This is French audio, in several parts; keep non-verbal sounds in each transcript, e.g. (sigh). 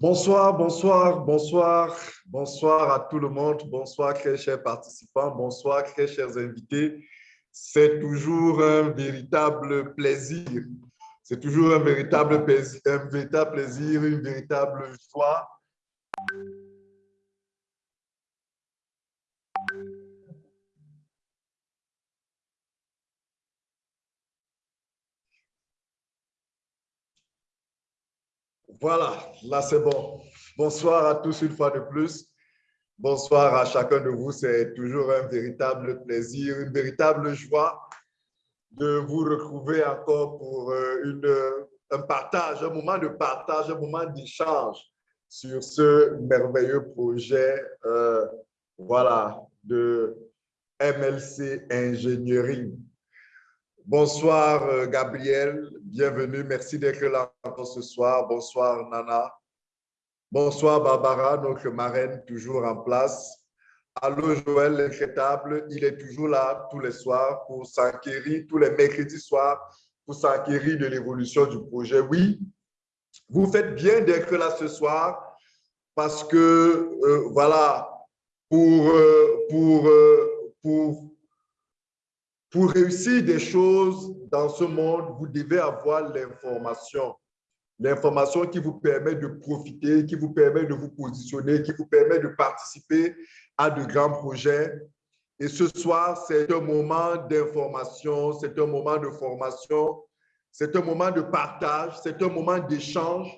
Bonsoir, bonsoir, bonsoir, bonsoir à tout le monde. Bonsoir, très chers participants. Bonsoir, très chers invités. C'est toujours un véritable plaisir. C'est toujours un véritable, plaisir, un véritable plaisir, une véritable joie Voilà, là c'est bon. Bonsoir à tous une fois de plus. Bonsoir à chacun de vous. C'est toujours un véritable plaisir, une véritable joie de vous retrouver encore pour euh, une, un partage, un moment de partage, un moment d'échange sur ce merveilleux projet euh, voilà, de MLC Engineering. Bonsoir euh, Gabriel, bienvenue, merci d'être là ce soir. Bonsoir Nana. Bonsoir Barbara, notre marraine toujours en place. Allô Joël, l'incrétable, il est toujours là tous les soirs pour s'enquérir, tous les mercredis soirs, pour s'enquérir de l'évolution du projet. Oui, vous faites bien d'être là ce soir parce que, euh, voilà, pour, euh, pour réussir des choses dans ce monde, vous devez avoir l'information. L'information qui vous permet de profiter, qui vous permet de vous positionner, qui vous permet de participer à de grands projets. Et ce soir, c'est un moment d'information, c'est un moment de formation, c'est un moment de partage, c'est un moment d'échange,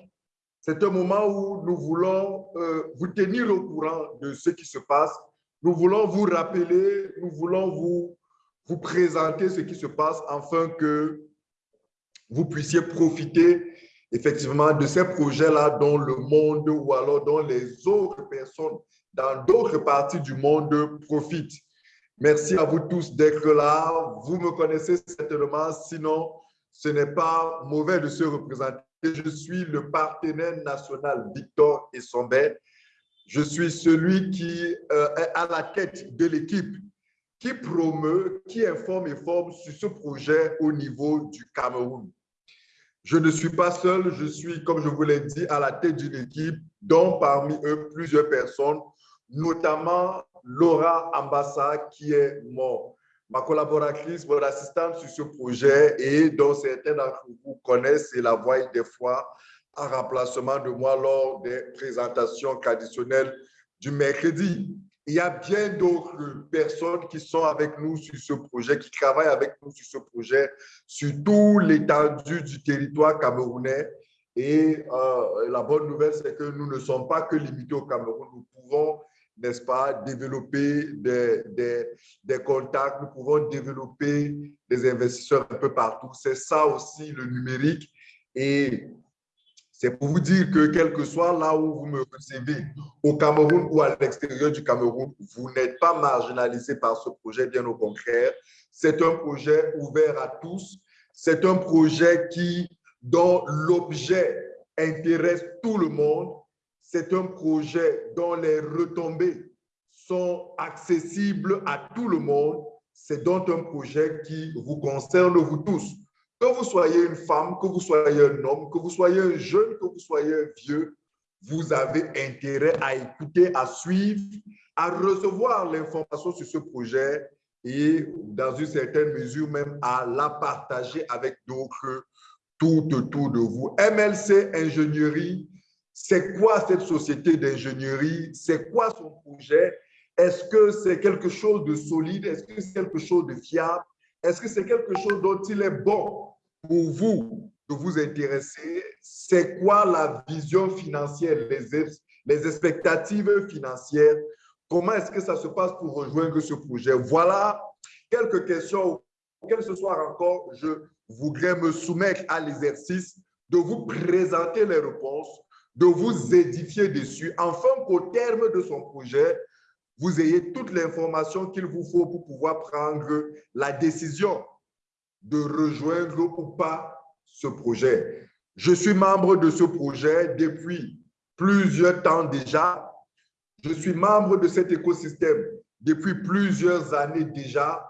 c'est un moment où nous voulons euh, vous tenir au courant de ce qui se passe. Nous voulons vous rappeler, nous voulons vous vous présenter ce qui se passe afin que vous puissiez profiter effectivement de ces projets-là dans le monde ou alors dans les autres personnes dans d'autres parties du monde profitent. Merci à vous tous d'être là. Vous me connaissez certainement, sinon ce n'est pas mauvais de se représenter. Je suis le partenaire national Victor Essombet. Je suis celui qui euh, est à la tête de l'équipe qui promeut, qui informe et forme sur ce projet au niveau du Cameroun. Je ne suis pas seul, je suis, comme je vous l'ai dit, à la tête d'une équipe dont parmi eux plusieurs personnes, notamment Laura Ambassa, qui est mon, ma collaboratrice, mon assistante sur ce projet et dont certains d'entre vous connaissent et la voient des fois en remplacement de moi lors des présentations traditionnelles du mercredi. Il y a bien d'autres personnes qui sont avec nous sur ce projet, qui travaillent avec nous sur ce projet, sur tout l'étendue du territoire camerounais. Et euh, la bonne nouvelle, c'est que nous ne sommes pas que limités au Cameroun. Nous pouvons, n'est-ce pas, développer des, des, des, contacts, nous pouvons développer des investisseurs un peu partout. C'est ça aussi le numérique. Et c'est pour vous dire que quel que soit là où vous me recevez, au Cameroun ou à l'extérieur du Cameroun, vous n'êtes pas marginalisé par ce projet, bien au contraire. C'est un projet ouvert à tous. C'est un projet qui, dont l'objet intéresse tout le monde. C'est un projet dont les retombées sont accessibles à tout le monde. C'est donc un projet qui vous concerne vous tous. Que vous soyez une femme, que vous soyez un homme, que vous soyez un jeune, que vous soyez un vieux, vous avez intérêt à écouter, à suivre, à recevoir l'information sur ce projet et dans une certaine mesure même à la partager avec d'autres tout autour de vous. MLC Ingénierie, c'est quoi cette société d'ingénierie? C'est quoi son projet? Est-ce que c'est quelque chose de solide? Est-ce que c'est quelque chose de fiable? Est-ce que c'est quelque chose dont il est bon? Pour vous de vous intéresser, c'est quoi la vision financière, les, les expectatives financières, comment est-ce que ça se passe pour rejoindre ce projet? Voilà quelques questions auxquelles ce soir encore, je voudrais me soumettre à l'exercice de vous présenter les réponses, de vous édifier dessus, afin qu'au terme de son projet, vous ayez toute l'information qu'il vous faut pour pouvoir prendre la décision de rejoindre ou pas ce projet. Je suis membre de ce projet depuis plusieurs temps déjà. Je suis membre de cet écosystème depuis plusieurs années déjà.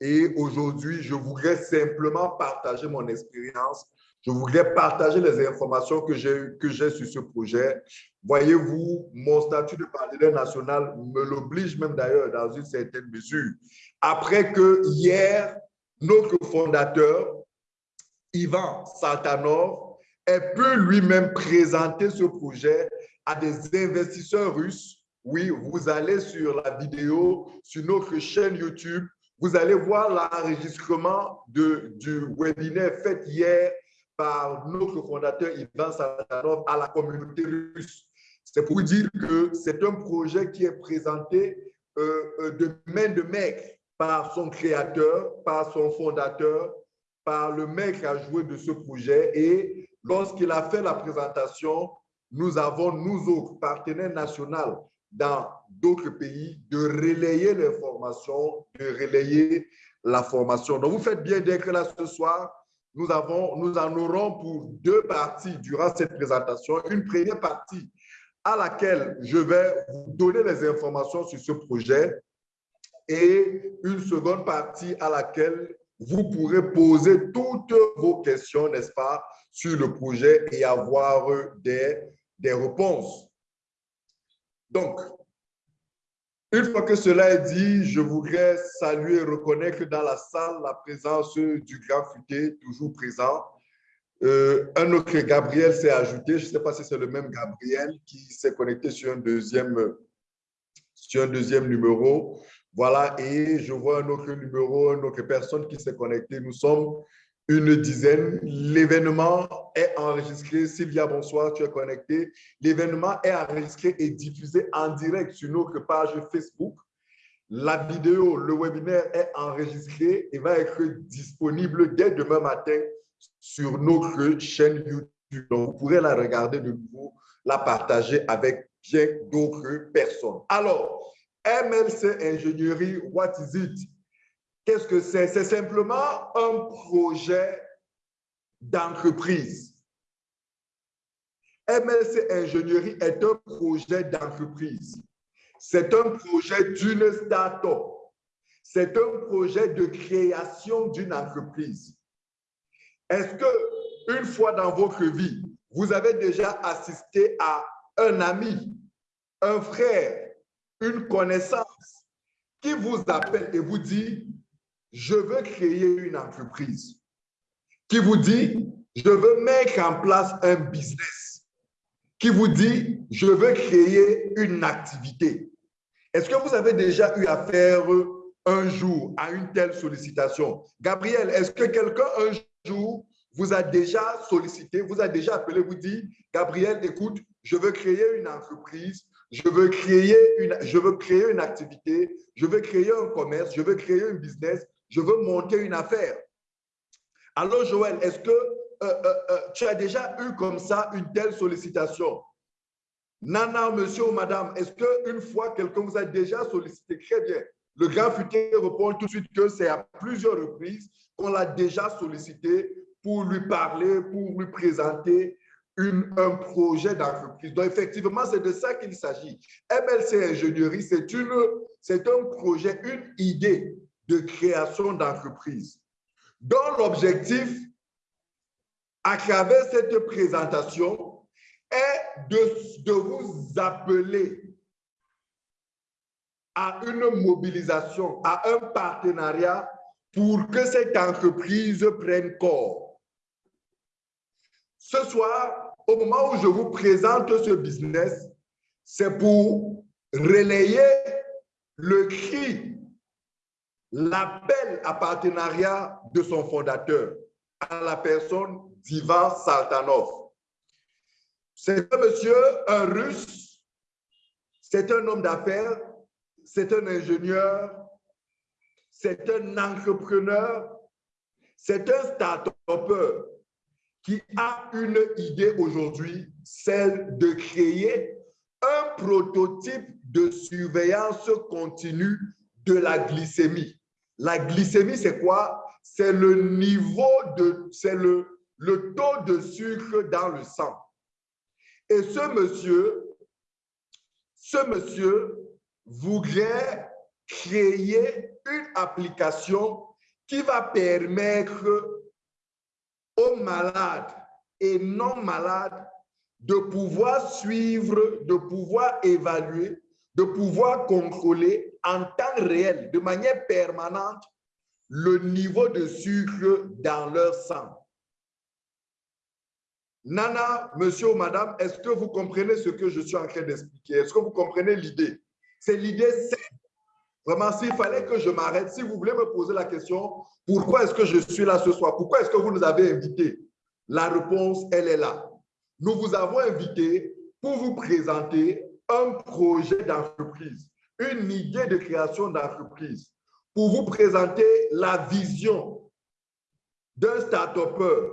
Et aujourd'hui, je voudrais simplement partager mon expérience je voudrais partager les informations que j'ai sur ce projet. Voyez-vous, mon statut de partenaire national me l'oblige même d'ailleurs dans une certaine mesure. Après que hier, notre fondateur, Ivan Saltanov, ait pu lui-même présenter ce projet à des investisseurs russes. Oui, vous allez sur la vidéo, sur notre chaîne YouTube, vous allez voir l'enregistrement du webinaire fait hier par notre fondateur Ivan Saltanov à la communauté russe. C'est pour dire que c'est un projet qui est présenté euh, euh, de main de maître par son créateur, par son fondateur, par le mec a joué de ce projet. Et lorsqu'il a fait la présentation, nous avons, nous autres partenaires nationaux dans d'autres pays, de relayer l'information, de relayer la formation. Donc, vous faites bien d'être là ce soir nous, avons, nous en aurons pour deux parties durant cette présentation. Une première partie à laquelle je vais vous donner les informations sur ce projet et une seconde partie à laquelle vous pourrez poser toutes vos questions, n'est-ce pas, sur le projet et avoir des, des réponses. Donc, une fois que cela est dit, je voudrais saluer et reconnaître dans la salle la présence du grand futé, toujours présent. Euh, un autre Gabriel s'est ajouté, je ne sais pas si c'est le même Gabriel qui s'est connecté sur un deuxième, sur un deuxième numéro. Voilà, et je vois un autre numéro, une autre personne qui s'est connectée. Nous sommes une dizaine. L'événement est enregistré. Sylvia, bonsoir, tu es connecté. L'événement est enregistré et diffusé en direct sur notre page Facebook. La vidéo, le webinaire est enregistré et va être disponible dès demain matin sur notre chaîne YouTube. Donc, vous pourrez la regarder de nouveau, la partager avec bien d'autres personnes. Alors, MLC Ingénierie, what is it? Qu'est-ce que c'est? C'est simplement un projet d'entreprise. MLC Ingénierie est un projet d'entreprise. C'est un projet d'une start-up. C'est un projet de création d'une entreprise. Est-ce que une fois dans votre vie, vous avez déjà assisté à un ami, un frère, une connaissance qui vous appelle et vous dit je veux créer une entreprise qui vous dit, je veux mettre en place un business, qui vous dit, je veux créer une activité. Est-ce que vous avez déjà eu affaire un jour à une telle sollicitation? Gabriel, est-ce que quelqu'un un jour vous a déjà sollicité, vous a déjà appelé, vous dit, Gabriel, écoute, je veux créer une entreprise, je veux créer une, activité, je veux créer un commerce, je veux créer un business, je veux monter une affaire. Alors, Joël, est-ce que euh, euh, euh, tu as déjà eu comme ça une telle sollicitation? Nana, monsieur ou madame, est-ce qu'une fois quelqu'un vous a déjà sollicité? Très bien. Le grand futur répond tout de suite que c'est à plusieurs reprises qu'on l'a déjà sollicité pour lui parler, pour lui présenter un projet d'entreprise. Donc, effectivement, c'est de ça qu'il s'agit. MLC Ingénierie, c'est un projet, une idée de création d'entreprise, dont l'objectif, à travers cette présentation, est de, de vous appeler à une mobilisation, à un partenariat pour que cette entreprise prenne corps. Ce soir, au moment où je vous présente ce business, c'est pour relayer le cri l'appel à partenariat de son fondateur, à la personne d'Ivan Saltanov. C'est un monsieur, un russe, c'est un homme d'affaires, c'est un ingénieur, c'est un entrepreneur, c'est un start-upper qui a une idée aujourd'hui, celle de créer un prototype de surveillance continue de la glycémie. La glycémie, c'est quoi? C'est le niveau de, c'est le, le taux de sucre dans le sang. Et ce monsieur, ce monsieur voudrait créer une application qui va permettre aux malades et non malades de pouvoir suivre, de pouvoir évaluer, de pouvoir contrôler en temps réel, de manière permanente, le niveau de sucre dans leur sang. Nana, monsieur ou madame, est-ce que vous comprenez ce que je suis en train d'expliquer? Est-ce que vous comprenez l'idée? C'est l'idée Vraiment, s'il fallait que je m'arrête, si vous voulez me poser la question, pourquoi est-ce que je suis là ce soir? Pourquoi est-ce que vous nous avez invités? La réponse, elle est là. Nous vous avons invité pour vous présenter un projet d'entreprise, une idée de création d'entreprise, pour vous présenter la vision d'un start-upper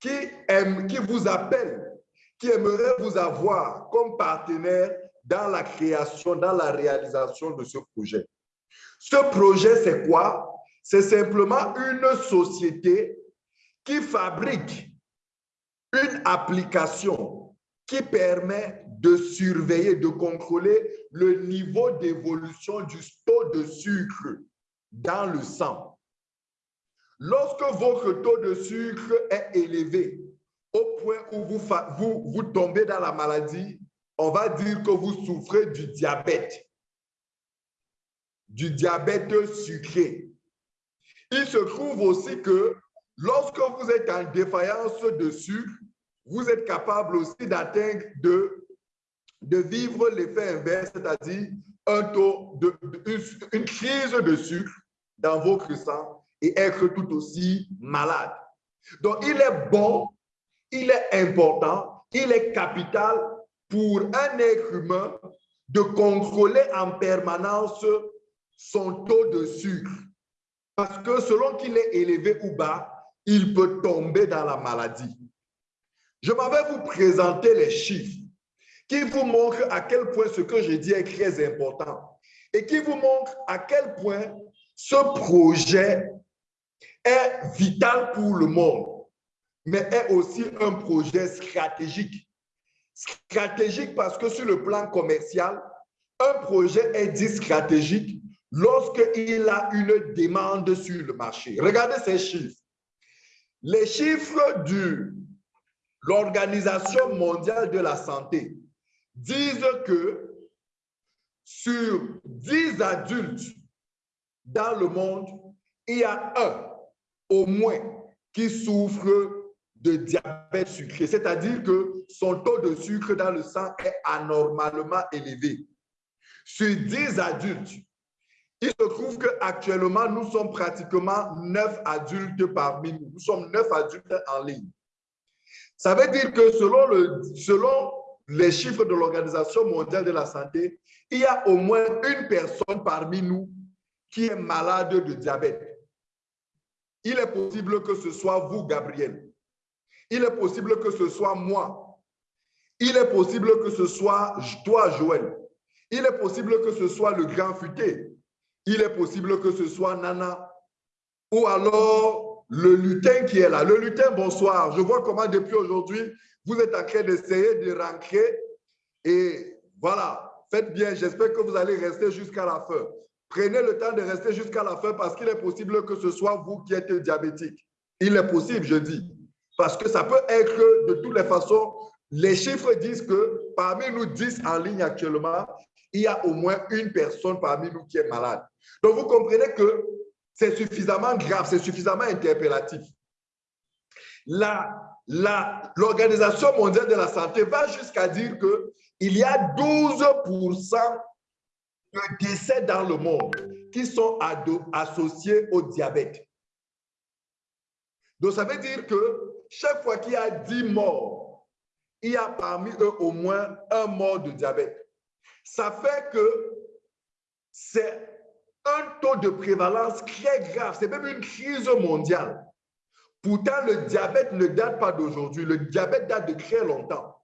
qui vous appelle, qui aimerait vous avoir comme partenaire dans la création, dans la réalisation de ce projet. Ce projet, c'est quoi? C'est simplement une société qui fabrique une application qui permet de surveiller, de contrôler le niveau d'évolution du taux de sucre dans le sang. Lorsque votre taux de sucre est élevé au point où vous, vous, tombez dans la maladie, on va dire que vous souffrez du diabète, du diabète sucré. Il se trouve aussi que lorsque vous êtes en défaillance de sucre, vous êtes capable aussi d'atteindre de, de vivre l'effet inverse, c'est-à-dire un taux de, une crise de sucre dans votre sang et être tout aussi malade. Donc, il est bon, il est important, il est capital pour un être humain de contrôler en permanence son taux de sucre. Parce que selon qu'il est élevé ou bas, il peut tomber dans la maladie. Je m'en vais vous présenter les chiffres qui vous montrent à quel point ce que je dis est très important et qui vous montrent à quel point ce projet est vital pour le monde, mais est aussi un projet stratégique. Stratégique parce que sur le plan commercial, un projet est dit stratégique lorsqu'il a une demande sur le marché. Regardez ces chiffres. Les chiffres de l'Organisation mondiale de la santé disent que sur 10 adultes dans le monde, il y a un au moins qui souffre de diabète sucré, c'est-à-dire que son taux de sucre dans le sang est anormalement élevé. Sur 10 adultes, il se trouve qu'actuellement, nous sommes pratiquement 9 adultes parmi nous. Nous sommes 9 adultes en ligne. Ça veut dire que selon, le, selon les chiffres de l'Organisation mondiale de la santé, il y a au moins une personne parmi nous qui est malade de diabète. Il est possible que ce soit vous, Gabriel. Il est possible que ce soit moi. Il est possible que ce soit toi, Joël. Il est possible que ce soit le grand futé. Il est possible que ce soit Nana. Ou alors le lutin qui est là. Le lutin, bonsoir. Je vois comment depuis aujourd'hui, vous êtes en train d'essayer de rentrer. Et voilà, faites bien. J'espère que vous allez rester jusqu'à la fin. Prenez le temps de rester jusqu'à la fin parce qu'il est possible que ce soit vous qui êtes diabétique. Il est possible, je dis. Parce que ça peut être de toutes les façons. Les chiffres disent que parmi nous 10 en ligne actuellement, il y a au moins une personne parmi nous qui est malade. Donc, vous comprenez que c'est suffisamment grave, c'est suffisamment interpellatif. L'Organisation mondiale de la santé va jusqu'à dire qu'il y a 12% de décès dans le monde qui sont associés au diabète. Donc, ça veut dire que chaque fois qu'il y a 10 morts, il y a parmi eux au moins un mort de diabète. Ça fait que c'est un taux de prévalence très grave. C'est même une crise mondiale. Pourtant, le diabète ne date pas d'aujourd'hui. Le diabète date de très longtemps.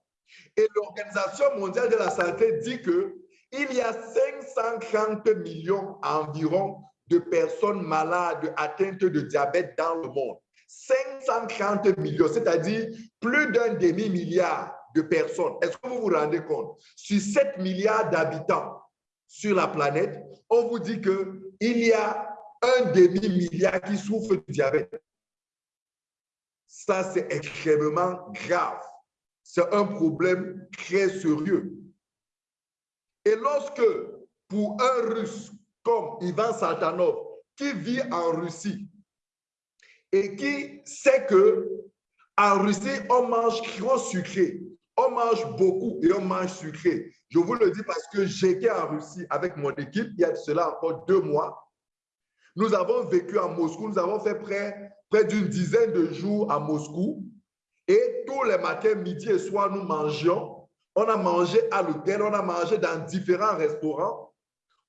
Et l'Organisation mondiale de la santé dit que il y a 530 millions environ de personnes malades atteintes de diabète dans le monde. 530 millions, c'est-à-dire plus d'un demi-milliard de personnes. Est-ce que vous vous rendez compte? Sur 7 milliards d'habitants sur la planète, on vous dit qu'il y a un demi-milliard qui souffrent du diabète. ça c'est extrêmement grave. C'est un problème très sérieux. Et lorsque, pour un Russe comme Ivan Saltanov, qui vit en Russie et qui sait que en Russie, on mange trop sucré, on mange beaucoup et on mange sucré. Je vous le dis parce que j'étais en Russie avec mon équipe il y a cela encore deux mois. Nous avons vécu à Moscou, nous avons fait près, d'une dizaine de jours à Moscou. Et tous les matins, midi et soir, nous mangions. On a mangé à l'hôtel, on a mangé dans différents restaurants.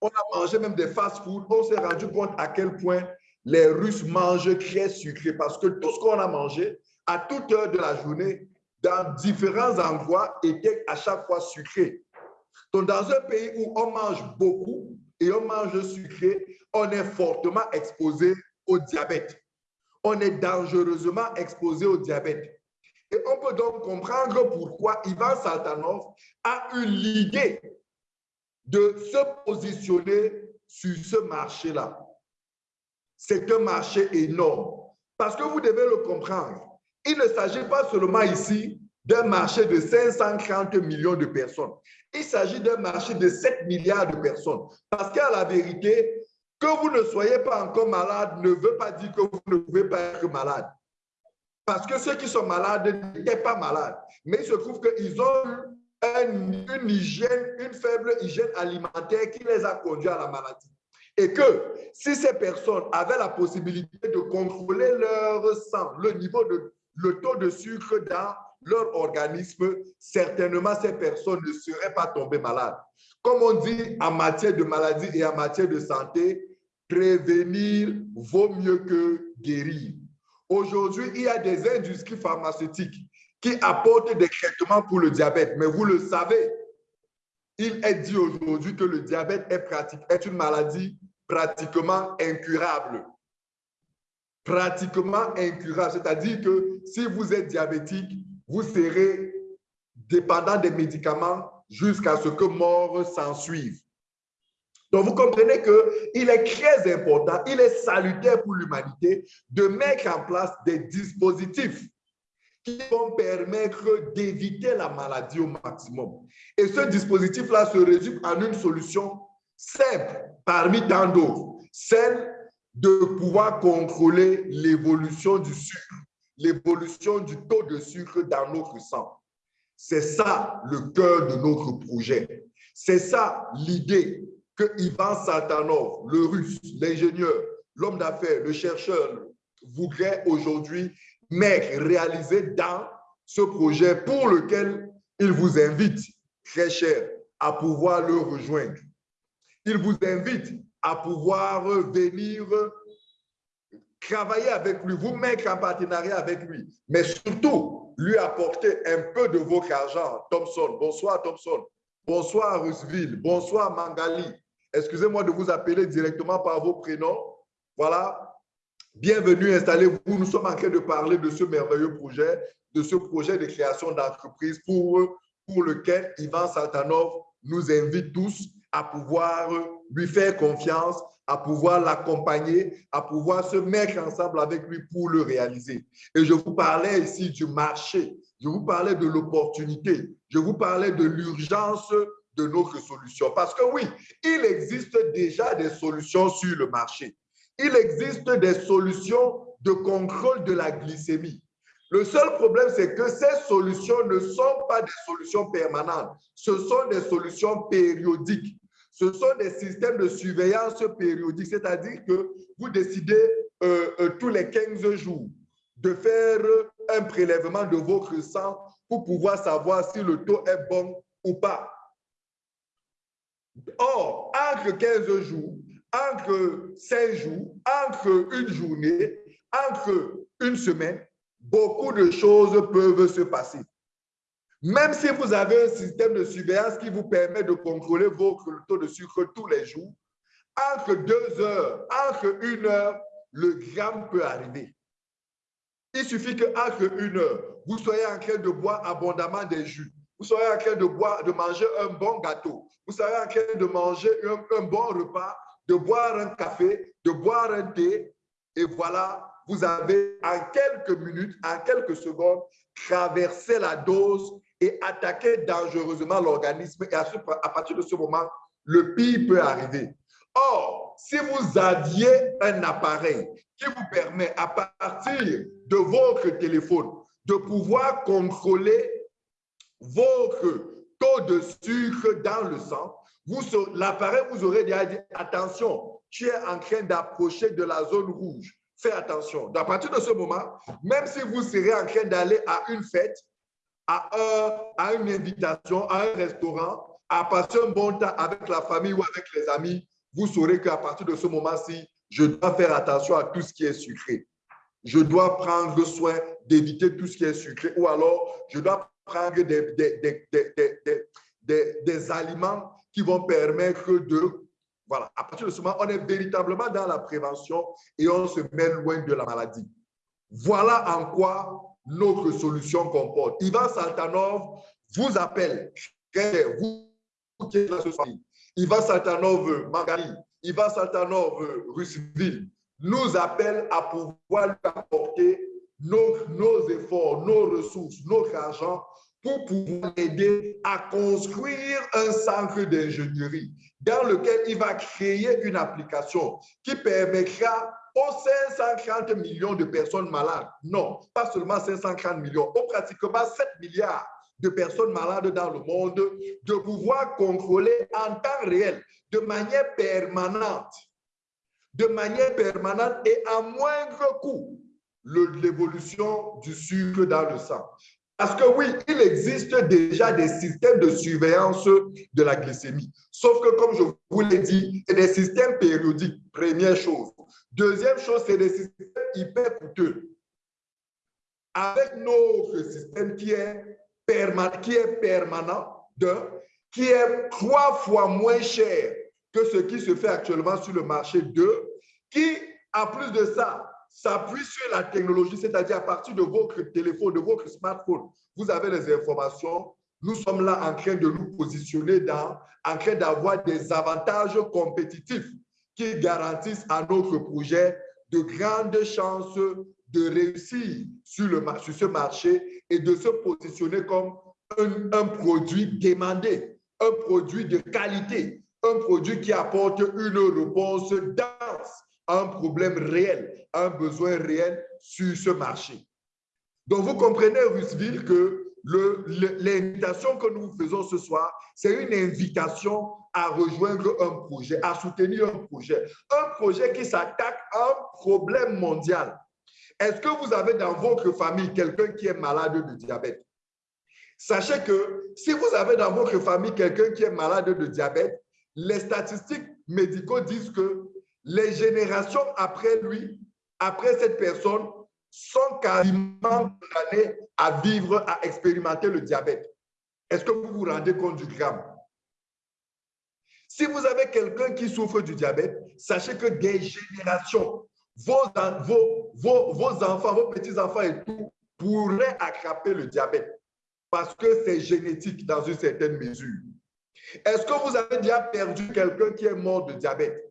On a mangé même des fast-food. On s'est rendu compte à quel point les Russes mangent très sucré parce que tout ce qu'on a mangé à toute heure de la journée, dans différents endroits, était à chaque fois sucré. Donc, dans un pays où on mange beaucoup et on mange sucré, on est fortement exposé au diabète. On est dangereusement exposé au diabète. Et on peut donc comprendre pourquoi Ivan Saltanov a eu l'idée de se positionner sur ce marché-là. C'est un marché énorme. Parce que vous devez le comprendre. Il ne s'agit pas seulement ici d'un marché de 530 millions de personnes. Il s'agit d'un marché de 7 milliards de personnes. Parce qu'à la vérité, que vous ne soyez pas encore malade ne veut pas dire que vous ne pouvez pas être malade. Parce que ceux qui sont malades n'étaient pas malades. Mais il se trouve qu'ils ont eu une, hygiène, une faible hygiène alimentaire qui les a conduits à la maladie. Et que si ces personnes avaient la possibilité de contrôler leur sang, le niveau de, le taux de sucre dans leur organisme, certainement ces personnes ne seraient pas tombées malades. Comme on dit en matière de maladie et en matière de santé, prévenir vaut mieux que guérir. Aujourd'hui, il y a des industries pharmaceutiques qui apportent des traitements pour le diabète, mais vous le savez, il est dit aujourd'hui que le diabète est, une maladie pratiquement incurable pratiquement incurable. C'est-à-dire que si vous êtes diabétique, vous serez dépendant des médicaments jusqu'à ce que mort s'en suive. Donc, vous comprenez qu'il est très important, il est salutaire pour l'humanité de mettre en place des dispositifs qui vont permettre d'éviter la maladie au maximum. Et ce dispositif-là se résume en une solution simple parmi tant d'autres, celle de pouvoir contrôler l'évolution du sucre, l'évolution du taux de sucre dans notre sang. C'est ça le cœur de notre projet. C'est ça l'idée que Ivan Satanov, le russe, l'ingénieur, l'homme d'affaires, le chercheur, voudrait aujourd'hui mettre, réaliser dans ce projet pour lequel il vous invite, très cher, à pouvoir le rejoindre. Il vous invite à pouvoir venir travailler avec lui, vous mettre en partenariat avec lui, mais surtout lui apporter un peu de votre argent. Thompson, bonsoir Thompson, bonsoir Rusville, bonsoir Mangali. Excusez-moi de vous appeler directement par vos prénoms. Voilà. Bienvenue, installez-vous. Nous sommes en train de parler de ce merveilleux projet, de ce projet de création d'entreprise pour, pour lequel Ivan Saltanov nous invite tous à pouvoir lui faire confiance, à pouvoir l'accompagner, à pouvoir se mettre ensemble avec lui pour le réaliser. Et je vous parlais ici du marché, je vous parlais de l'opportunité, je vous parlais de l'urgence de notre solution. Parce que oui, il existe déjà des solutions sur le marché. Il existe des solutions de contrôle de la glycémie. Le seul problème, c'est que ces solutions ne sont pas des solutions permanentes. Ce sont des solutions périodiques. Ce sont des systèmes de surveillance périodique, c'est-à-dire que vous décidez euh, euh, tous les 15 jours de faire un prélèvement de votre sang pour pouvoir savoir si le taux est bon ou pas. Or, entre 15 jours, entre 5 jours, entre une journée, entre une semaine, beaucoup de choses peuvent se passer. Même si vous avez un système de surveillance qui vous permet de contrôler votre taux de sucre tous les jours, entre deux heures, entre une heure, le gramme peut arriver. Il suffit qu'entre une heure, vous soyez en train de boire abondamment des jus, vous soyez en train de, boire, de manger un bon gâteau, vous soyez en train de manger un bon repas, de boire un café, de boire un thé, et voilà, vous avez en quelques minutes, en quelques secondes, traversé la dose et attaqué dangereusement l'organisme. Et à, partir de ce moment, le pire peut arriver. Or, si vous aviez un appareil qui vous permet à partir de votre téléphone de pouvoir contrôler votre taux de sucre dans le sang, l'appareil vous aurait déjà dit attention, tu es en train d'approcher de la zone rouge. Fais attention. À partir de ce moment, même si vous serez en train d'aller à une fête, à, à une invitation, à un restaurant, à passer un bon temps avec la famille ou avec les amis, vous saurez qu'à partir de ce moment-ci, je dois faire attention à tout ce qui est sucré. Je dois prendre soin d'éviter tout ce qui est sucré ou alors je dois prendre des, des, des, aliments qui vont permettre de... Voilà, à partir de ce moment, on est véritablement dans la prévention et on se met loin de la maladie. Voilà en quoi notre solution comporte. Ivan Saltanov vous appelle, vous qui êtes là ce soir, Ivan Saltanov, Margari, Ivan Saltanov, Russville, nous appelle à pouvoir lui apporter nos, nos, efforts, nos ressources, notre argent pour pouvoir aider à construire un centre d'ingénierie dans lequel il va créer une application qui permettra aux 530 millions de personnes malades, non, pas seulement 530 millions, aux pratiquement 7 milliards de personnes malades dans le monde, de pouvoir contrôler en temps réel, de manière permanente, de manière permanente et à moindre coût, l'évolution du sucre dans le sang. Parce que oui, il existe déjà des systèmes de surveillance de la glycémie. Sauf que, comme je vous l'ai dit, c'est des systèmes périodiques, première chose. Deuxième chose, c'est des systèmes hyper coûteux. Avec notre système qui est, qui est permanent, qui est trois fois moins cher que ce qui se fait actuellement sur le marché, deux, qui, en plus de ça, s'appuie sur la technologie, c'est-à-dire à partir de votre téléphone, de votre smartphone, vous avez les informations. Nous sommes là en train de nous positionner dans, en train d'avoir des avantages compétitifs qui garantissent à notre projet de grandes chances de réussir sur, ce marché et de se positionner comme un, un produit demandé, un produit de qualité, un produit qui apporte une réponse dense un problème réel, un besoin réel sur ce marché. Donc, vous comprenez, Russville, que l'invitation que nous faisons ce soir, c'est une invitation à rejoindre un projet, à soutenir un projet. Un projet qui s'attaque à un problème mondial. Est-ce que vous avez dans votre famille quelqu'un qui est malade de diabète? Sachez que si vous avez dans votre famille quelqu'un qui est malade de diabète, les statistiques médicaux disent que les générations après lui, après cette personne, sont quasiment condamnées à vivre, à expérimenter le diabète. Est-ce que vous vous rendez compte du gramme? Si vous avez quelqu'un qui souffre du diabète, sachez que des générations, vos enfants, vos petits-enfants et tout, pourraient attraper le diabète parce que c'est génétique dans une certaine mesure. Est-ce que vous avez déjà perdu quelqu'un qui est mort de diabète?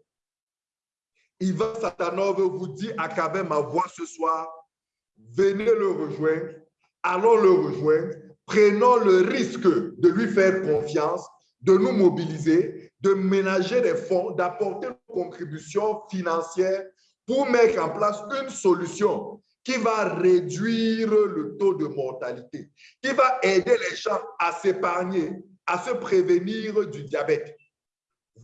Ivan Satanov vous dit à travers ma voix ce soir, venez le rejoindre, allons le rejoindre, prenons le risque de lui faire confiance, de nous mobiliser, de ménager des fonds, d'apporter une contribution financière pour mettre en place une solution qui va réduire le taux de mortalité, qui va aider les gens à s'épargner, à se prévenir du diabète.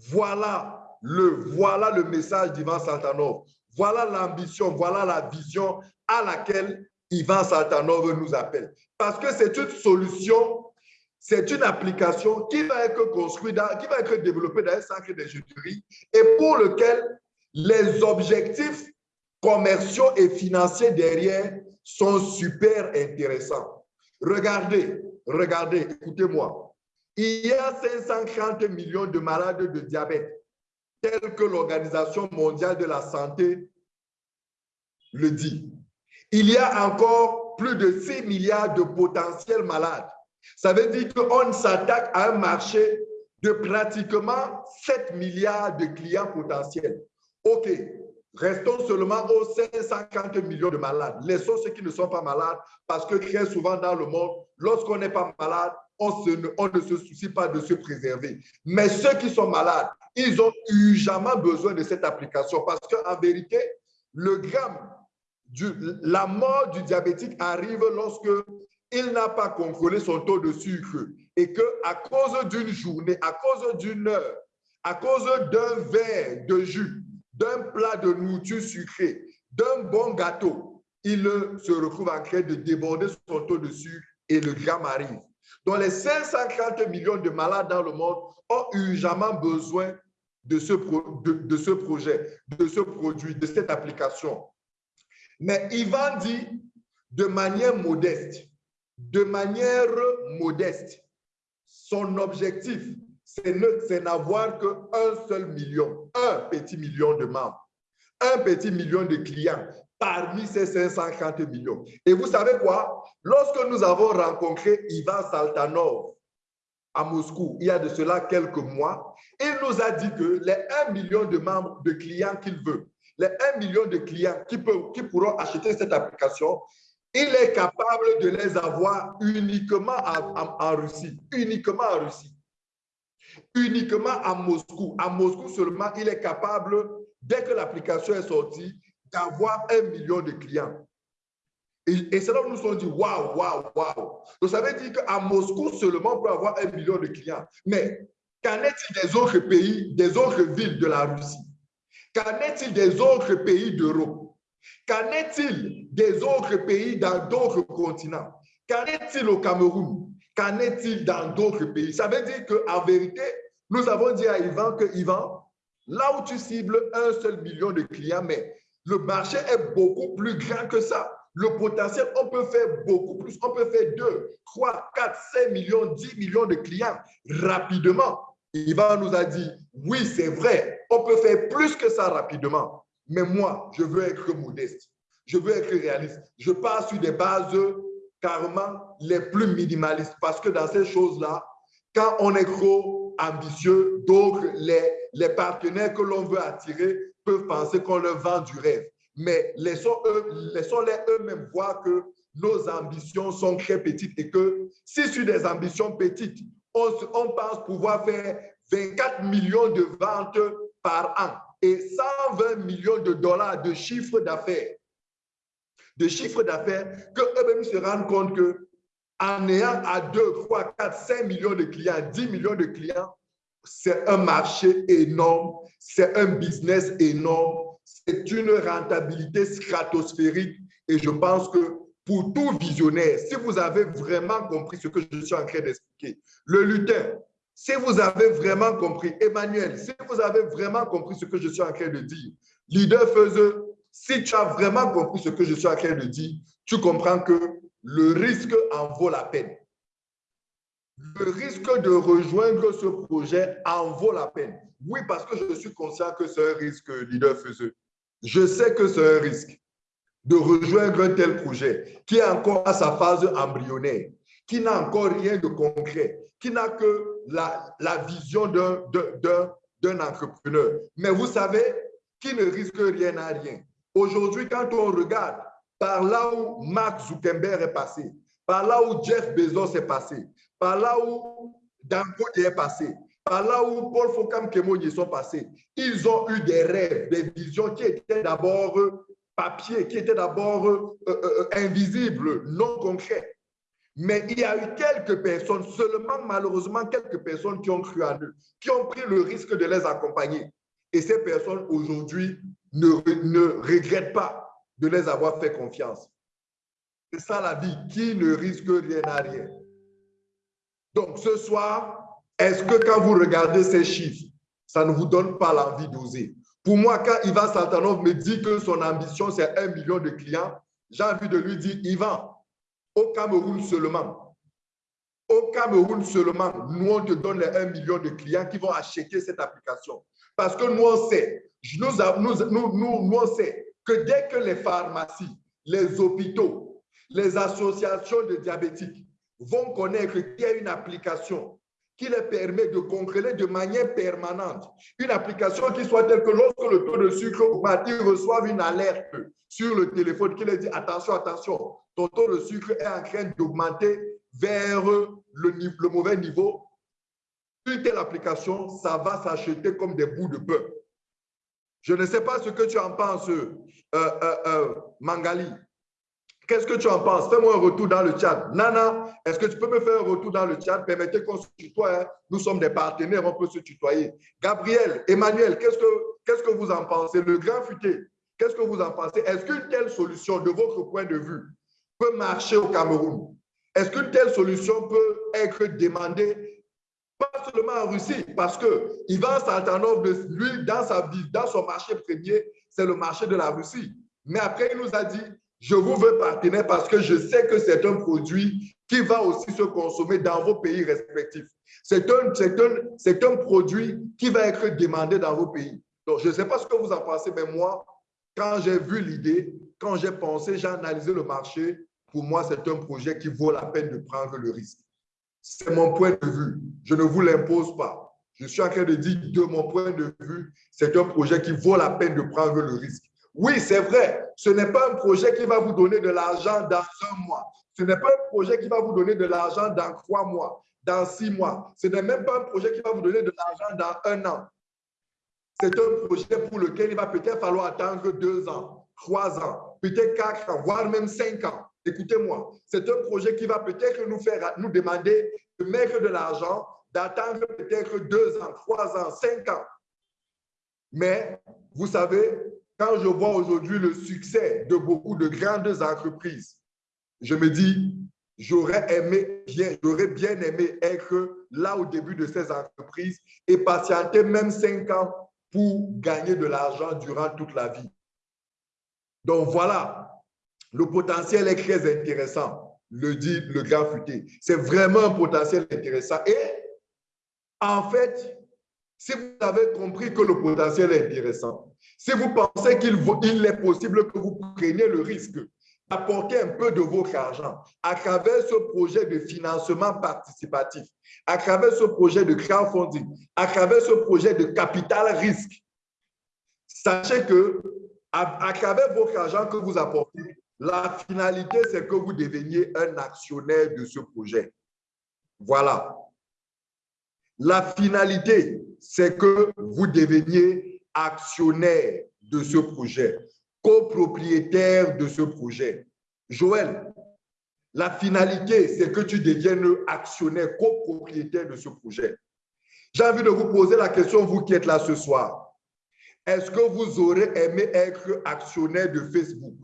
Voilà voilà le message d'Ivan Saltanov. Voilà l'ambition, voilà la vision à laquelle Ivan Saltanov nous appelle. Parce que c'est une solution, c'est une application qui va être construite, qui va être développée dans un centre d'ingénierie et pour lequel les objectifs commerciaux et financiers derrière sont super intéressants. Regardez, regardez, écoutez-moi. Il y a 530 millions de malades de diabète tel que l'Organisation mondiale de la santé le dit. Il y a encore plus de 6 milliards de potentiels malades. Ça veut dire qu'on s'attaque à un marché de pratiquement 7 milliards de clients potentiels. OK, Restons seulement aux 550 millions de malades. Laissons ceux qui ne sont pas malades parce que très souvent dans le monde, lorsqu'on n'est pas malade, on, ne se soucie pas de se préserver. Mais ceux qui sont malades, ils ont jamais besoin de cette application parce qu'en vérité, le gramme, du, la mort du diabétique arrive lorsque il n'a pas contrôlé son taux de sucre et que à cause d'une journée, à cause d'une heure, à cause d'un verre de jus, d'un plat de nourriture sucrée, d'un bon gâteau, il se retrouve en train de déborder son taux de sucre et le gramme arrive. Donc, les 540 millions de malades dans le monde ont urgemment besoin de ce, de, ce projet, de ce produit, de cette application. Mais Ivan dit de manière modeste, de manière modeste, son objectif, c'est n'avoir qu'un seul million, un petit million de membres, un petit million de clients parmi ces 550 millions. Et vous savez quoi? Lorsque nous avons rencontré Ivan Saltanov à Moscou, il y a de cela quelques mois, il nous a dit que les 1 million de membres, de clients qu'il veut, les 1 million de clients qui, qui pourront acheter cette application, il est capable de les avoir uniquement en Russie, uniquement en Russie uniquement à Moscou. À Moscou seulement, il est capable, dès que l'application est sortie, d'avoir un million de clients. Et, c'est là où nous sommes dit, waouh, waouh, waouh. Donc, ça veut dire qu'à Moscou seulement, peut avoir un million de clients. Mais qu'en est-il des autres pays, des autres villes de la Russie? Qu'en est-il des autres pays d'Europe? Qu'en est-il des autres pays dans d'autres continents? Qu'en est-il au Cameroun? Qu'en est-il dans d'autres pays? Ça veut dire qu'en vérité, nous avons dit à Yvan que Yvan, là où tu cibles un seul million de clients, mais le marché est beaucoup plus grand que ça. Le potentiel, on peut faire beaucoup plus. On peut faire 2, 3, 4, 5 millions, 10 millions de clients rapidement. Yvan nous a dit, oui, c'est vrai, on peut faire plus que ça rapidement. Mais moi, je veux être modeste. Je veux être réaliste. Je pars sur des bases carrément les plus minimalistes parce que dans ces choses-là, quand on est trop ambitieux, donc les partenaires que l'on veut attirer peuvent penser qu'on leur vend du rêve. Mais laissons-les eux-mêmes voir que nos ambitions sont très petites et que si sur des ambitions petites, on, on pense pouvoir faire 24 millions de ventes par an et 120 millions de dollars de chiffre d'affaires, de chiffre d'affaires, qu'eux-mêmes se rendent compte que en ayant à 2, 3, 4, 5 millions de clients, 10 millions de clients, c'est un marché énorme, c'est un business énorme, c'est une rentabilité stratosphérique. Et je pense que pour tout visionnaire, si vous avez vraiment compris ce que je suis en train d'expliquer, le lutin, si vous avez vraiment compris, Emmanuel, si vous avez vraiment compris ce que je suis en train de dire, leader faiseux, si tu as vraiment compris ce que je suis en train de dire, tu comprends que le risque en vaut la peine. Le risque de rejoindre ce projet en vaut la peine. Oui, parce que je suis conscient que c'est un risque, leader faiseux. Je sais que c'est un risque de rejoindre un tel projet qui est encore à sa phase embryonnaire, qui n'a encore rien de concret, qui n'a que la, la vision d'un entrepreneur. Mais vous savez, qui ne risque rien à rien. Aujourd'hui, quand on regarde par là où Mark Zuckerberg est passé, par là où Jeff Bezos est passé, par là où Dangote est passé, par là où Paul Fokam Kemoye sont passés, ils ont eu des rêves, des visions qui étaient d'abord papier, qui étaient d'abord euh, euh, euh, invisibles, non concrets. Mais il y a eu quelques personnes, seulement malheureusement quelques personnes qui ont cru à eux, qui ont pris le risque de les accompagner. Et ces personnes aujourd'hui ne, ne regrettent pas de les avoir fait confiance. C'est ça la vie, qui ne risque rien à rien. Donc ce soir, est-ce que quand vous regardez ces chiffres, ça ne vous donne pas l'envie d'oser? Pour moi, quand Ivan Saltanov me dit que son ambition, c'est un million de clients, j'ai envie de lui dire, Ivan, au Cameroun seulement. Au Cameroun seulement, nous, on te donne les 1 million de clients qui vont acheter cette application. Parce que nous, on sait, nous, nous, nous, nous, on sait que dès que les pharmacies, les hôpitaux, les associations de diabétiques vont connaître qu'il y a une application qui les permet de contrôler de manière permanente. Une application qui soit telle que lorsque le taux de sucre augmente, ils reçoivent une alerte sur le téléphone qui leur dit attention, attention, ton taux de sucre est en train d'augmenter vers le, mauvais niveau. Une telle application, ça va s'acheter comme des bouts de bœuf. Je ne sais pas ce que tu en penses, euh, euh, euh, Mangali. Qu'est-ce que tu en penses? Fais-moi un retour dans le chat. Nana, est-ce que tu peux me faire un retour dans le chat? Permettez qu'on se tutoie. Hein. Nous sommes des partenaires, on peut se tutoyer. Gabriel, Emmanuel, qu'est-ce que, vous en pensez? Le grand futé, qu'est-ce que vous en pensez? Est-ce qu'une telle solution, de votre point de vue, peut marcher au Cameroun? Est-ce qu'une telle solution peut être demandée pas seulement en Russie, parce que Ivan Saltanov, lui, dans sa vie, dans son marché premier, c'est le marché de la Russie. Mais après, il nous a dit, je vous veux partenaire parce que je sais que c'est un produit qui va aussi se consommer dans vos pays respectifs. C'est un, un, un produit qui va être demandé dans vos pays. Donc, je ne sais pas ce que vous en pensez, mais moi, quand j'ai vu l'idée, quand j'ai pensé, j'ai analysé le marché, pour moi, c'est un projet qui vaut la peine de prendre le risque. C'est mon point de vue. Je ne vous l'impose pas. Je suis en train de dire, de mon point de vue, c'est un projet qui vaut la peine de prendre le risque. Oui, c'est vrai, ce n'est pas un projet qui va vous donner de l'argent dans un mois. Ce n'est pas un projet qui va vous donner de l'argent dans trois mois, dans six mois. Ce n'est même pas un projet qui va vous donner de l'argent dans un an. C'est un projet pour lequel il va peut-être falloir attendre deux ans, trois ans, peut-être quatre ans, voire même cinq ans. Écoutez-moi, c'est un projet qui va peut-être nous faire demander de mettre de l'argent, d'attendre peut-être deux ans, trois ans, cinq ans. Mais vous savez, quand je vois aujourd'hui le succès de beaucoup de grandes entreprises, je me dis, j'aurais aimé bien, j'aurais bien aimé être là au début de ces entreprises et patienter même cinq ans pour gagner de l'argent durant toute la vie. Donc voilà, le potentiel est très intéressant, le dit le grand futé. C'est vraiment un potentiel intéressant. Et en fait, si vous avez compris que le potentiel est intéressant, si vous pensez qu'il est possible que vous preniez le risque d'apporter un peu de votre argent à travers ce projet de financement participatif, à travers ce projet de crowdfunding, à travers ce projet de capital risque, sachez que à, travers votre argent que vous apportez, la finalité, c'est que vous deveniez un actionnaire de ce projet. Voilà. La finalité, c'est que vous deveniez actionnaire de ce projet, copropriétaire de ce projet. Joël, la finalité, c'est que tu deviennes actionnaire, copropriétaire de ce projet. J'ai envie de vous poser la question, vous qui êtes là ce soir. Est-ce que vous aurez aimé être actionnaire de Facebook?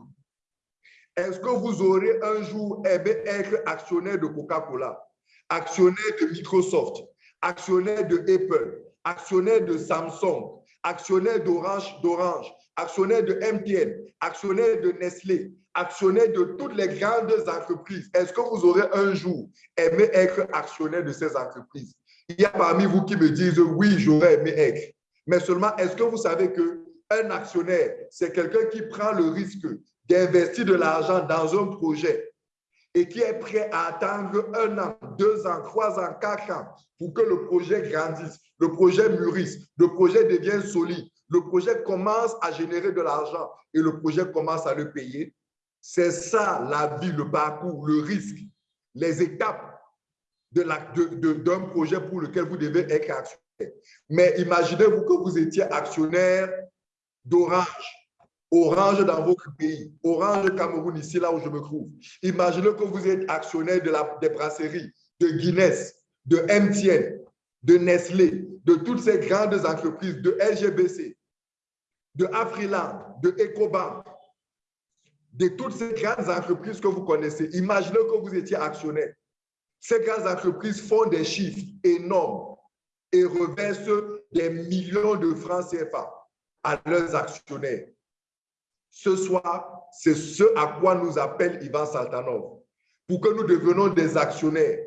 Est-ce que vous aurez un jour aimé être actionnaire de Coca-Cola, actionnaire de Microsoft, actionnaire de Apple, actionnaire de Samsung, actionnaire d'Orange, d'Orange, actionnaire de MTN, actionnaire de Nestlé, actionnaire de toutes les grandes entreprises. Est-ce que vous aurez un jour aimé être actionnaire de ces entreprises? Il y a parmi vous qui me disent oui, j'aurais aimé être. Mais seulement, est-ce que vous savez que un actionnaire, c'est quelqu'un qui prend le risque d'investir de l'argent dans un projet et qui est prêt à attendre un an, deux ans, trois ans, quatre ans pour que le projet grandisse, le projet mûrisse, le projet devienne solide, le projet commence à générer de l'argent et le projet commence à le payer. C'est ça la vie, le parcours, le risque, les étapes d'un de projet pour lequel vous devez être actionnaire. Mais imaginez-vous que vous étiez actionnaire d'Orange, Orange dans votre pays, Orange Cameroun, ici là où je me trouve. Imaginez que vous êtes actionnaire de la, des brasseries, de Guinness, de MTN, de Nestlé, de toutes ces grandes entreprises, de LGBC, de Afriland, de Ecobank, de toutes ces grandes entreprises que vous connaissez. Imaginez que vous étiez actionnaire. Ces grandes entreprises font des chiffres énormes et reversent des millions de francs CFA à leurs actionnaires. Ce soir, c'est ce à quoi nous appelle Ivan Saltanov, pour que nous devenions des actionnaires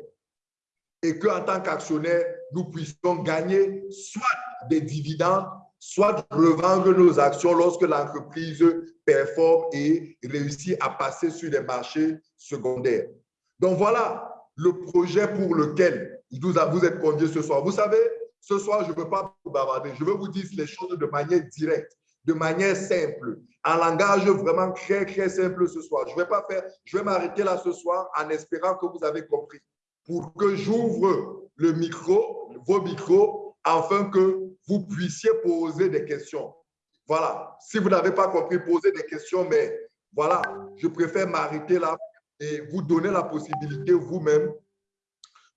et qu'en tant qu'actionnaires, nous puissions gagner soit des dividendes, soit revendre nos actions lorsque l'entreprise performe et réussit à passer sur les marchés secondaires. Donc voilà le projet pour lequel vous êtes conviés ce soir. Vous savez, ce soir, je ne veux pas vous bavarder. Je veux vous dire les choses de manière directe, de manière simple, en langage vraiment très, très simple ce soir. Je vais pas faire, je vais m'arrêter là ce soir en espérant que vous avez compris. Pour que j'ouvre le micro, vos micros, afin que vous puissiez poser des questions. Voilà. Si vous n'avez pas compris, posez des questions, mais voilà, je préfère m'arrêter là et vous donner la possibilité vous-même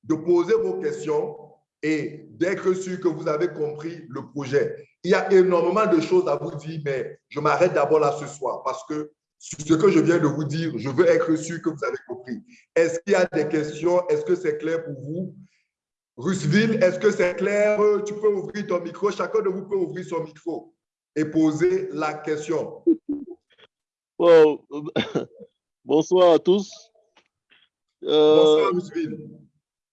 de poser vos questions et d'être sûr que vous avez compris le projet. Il y a énormément de choses à vous dire, mais je m'arrête d'abord là ce soir parce que ce que je viens de vous dire, je veux être sûr que vous avez compris. Est-ce qu'il y a des questions? Est-ce que c'est clair pour vous? Rusville, est-ce que c'est clair? Tu peux ouvrir ton micro. Chacun de vous peut ouvrir son micro et poser la question. (laughs) Bonsoir à tous. Euh, Bonsoir, Rusville.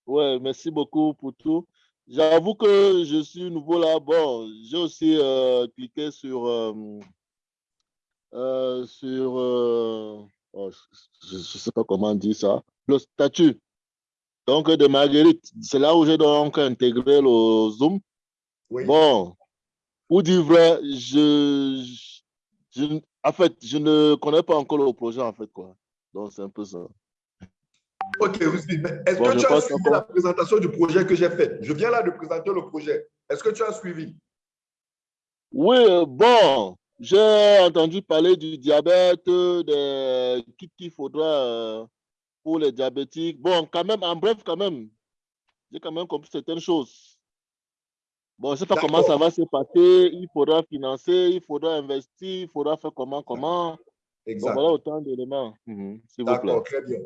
Ouais, merci beaucoup pour tout. J'avoue que je suis nouveau là. Bon, j'ai aussi euh, cliqué sur, euh, euh, sur oh, je ne sais pas comment dire ça, le statut. Donc, de Marguerite, c'est là où j'ai donc intégré le Zoom. Bon, pour dire vrai, je, je, en fait, je ne connais pas encore le projet, en fait, quoi. Donc, c'est un peu ça. Ok, est-ce que tu as suivi la présentation du projet que j'ai fait? Je viens là de présenter le projet. Est-ce que tu as suivi? Oui, bon, j'ai entendu parler du diabète, de kits qu'il faudra euh, pour les diabétiques. Bon, quand même, en bref, quand même, j'ai quand même compris certaines choses. Bon, je ne sais pas comment ça va se passer. Il faudra financer, il faudra investir, il faudra faire comment, comment. Exact. voilà autant d'éléments, mhm, D'accord, très bien.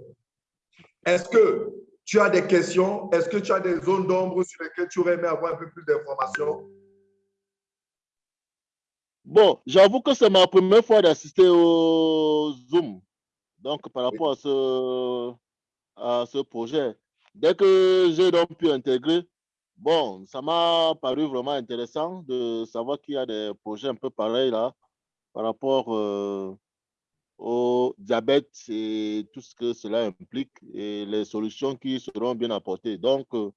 Est-ce que tu as des questions? Est-ce que tu as des zones d'ombre sur lesquelles tu aurais aimé avoir un peu plus d'informations? Bon, j'avoue que c'est ma première fois d'assister au Zoom. Donc, par rapport à, ce, à ce projet, dès que j'ai donc pu intégrer, bon, ça m'a paru vraiment intéressant de savoir qu'il y a des projets un peu pareils là, par rapport euh, au diabète et tout ce que cela implique et les solutions qui seront bien apportées. Donc, euh,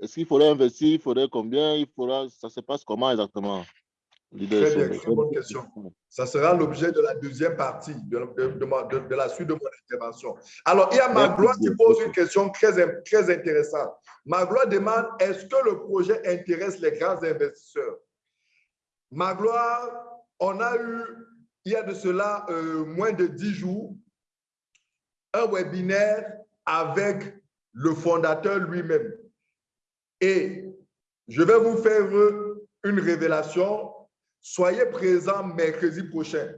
est-ce qu'il faudrait investir, il faudrait combien, il faudra, ça se passe comment exactement? Très bien, très bonne question. Ça sera l'objet de la deuxième partie de, de, la suite de mon intervention. Alors, il y a Magloire qui pose une question très, très intéressante. Magloire demande est-ce que le projet intéresse les grands investisseurs? Magloire, on a eu il y a de cela euh, moins de dix jours, un webinaire avec le fondateur lui-même. Et je vais vous faire une révélation. Soyez présents mercredi prochain.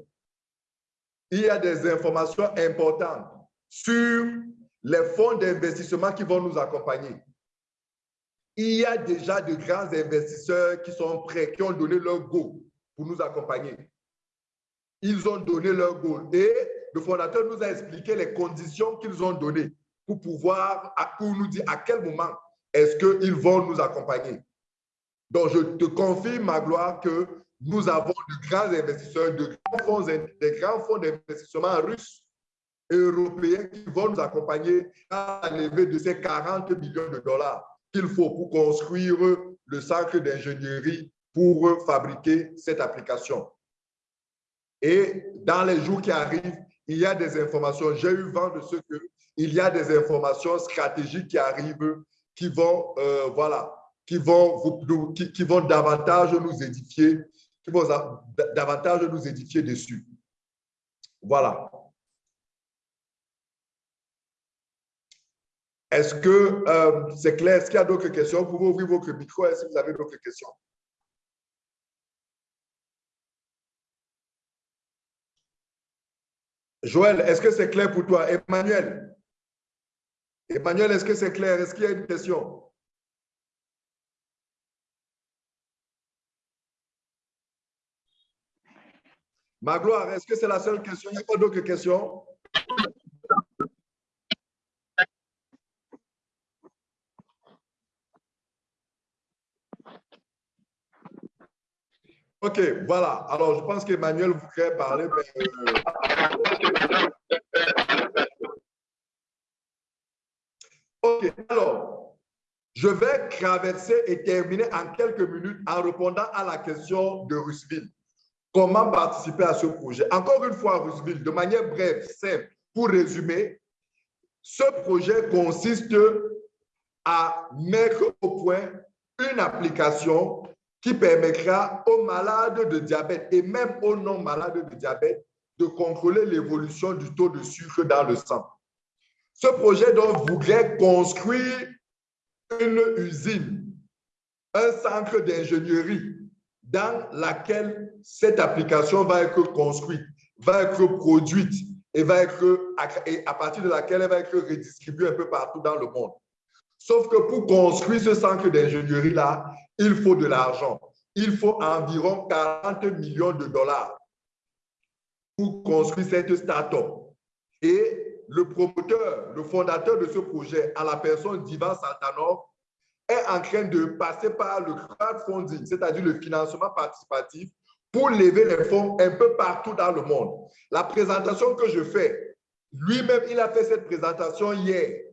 Il y a des informations importantes sur les fonds d'investissement qui vont nous accompagner. Il y a déjà de grands investisseurs qui sont prêts, qui ont donné leur go pour nous accompagner ils ont donné leur goal. Et le fondateur nous a expliqué les conditions qu'ils ont données pour pouvoir, pour nous dire à quel moment est-ce qu'ils vont nous accompagner. Donc, je te confirme, ma gloire, que nous avons de grands investisseurs, de grands fonds, des grands fonds d'investissement russes et européens qui vont nous accompagner à la levée de ces 40 millions de dollars qu'il faut pour construire le centre d'ingénierie pour fabriquer cette application. Et dans les jours qui arrivent, il y a des informations. J'ai eu vent de ce que il y a des informations stratégiques qui arrivent, qui vont, euh, voilà, qui vont, vous, qui, vont davantage nous édifier, qui vont davantage nous édifier dessus. Voilà. Est-ce que euh, c'est clair? Est-ce qu'il y a d'autres questions? Vous pouvez ouvrir votre micro. Est-ce que vous avez d'autres questions? Joël, est-ce que c'est clair pour toi? Emmanuel? Emmanuel, est-ce que c'est clair? Est-ce qu'il y a une question? Magloire, est-ce que c'est la seule question? Il n'y a pas d'autres questions? OK, voilà. Alors, je pense qu'Emmanuel voudrait parler. Euh, OK, alors, Je vais traverser et terminer en quelques minutes en répondant à la question de Rusville. Comment participer à ce projet? Encore une fois, Rusville, de manière brève, simple, pour résumer, ce projet consiste à mettre au point une application qui permettra aux malades de diabète et même aux non-malades de diabète de contrôler l'évolution du taux de sucre dans le sang. Ce projet donc voudrait construire une usine, un centre d'ingénierie dans laquelle cette application va être construite, va être produite et, va être, et à partir de laquelle elle va être redistribuée un peu partout dans le monde. Sauf que pour construire ce centre d'ingénierie-là, il faut de l'argent. Il faut environ 40 millions de dollars pour construire cette start-up. Et le promoteur, le fondateur de ce projet, à la personne d'Ivan Santanov, est en train de passer par le crowdfunding, c'est-à-dire le financement participatif, pour lever les fonds un peu partout dans le monde. La présentation que je fais, lui-même, il a fait cette présentation hier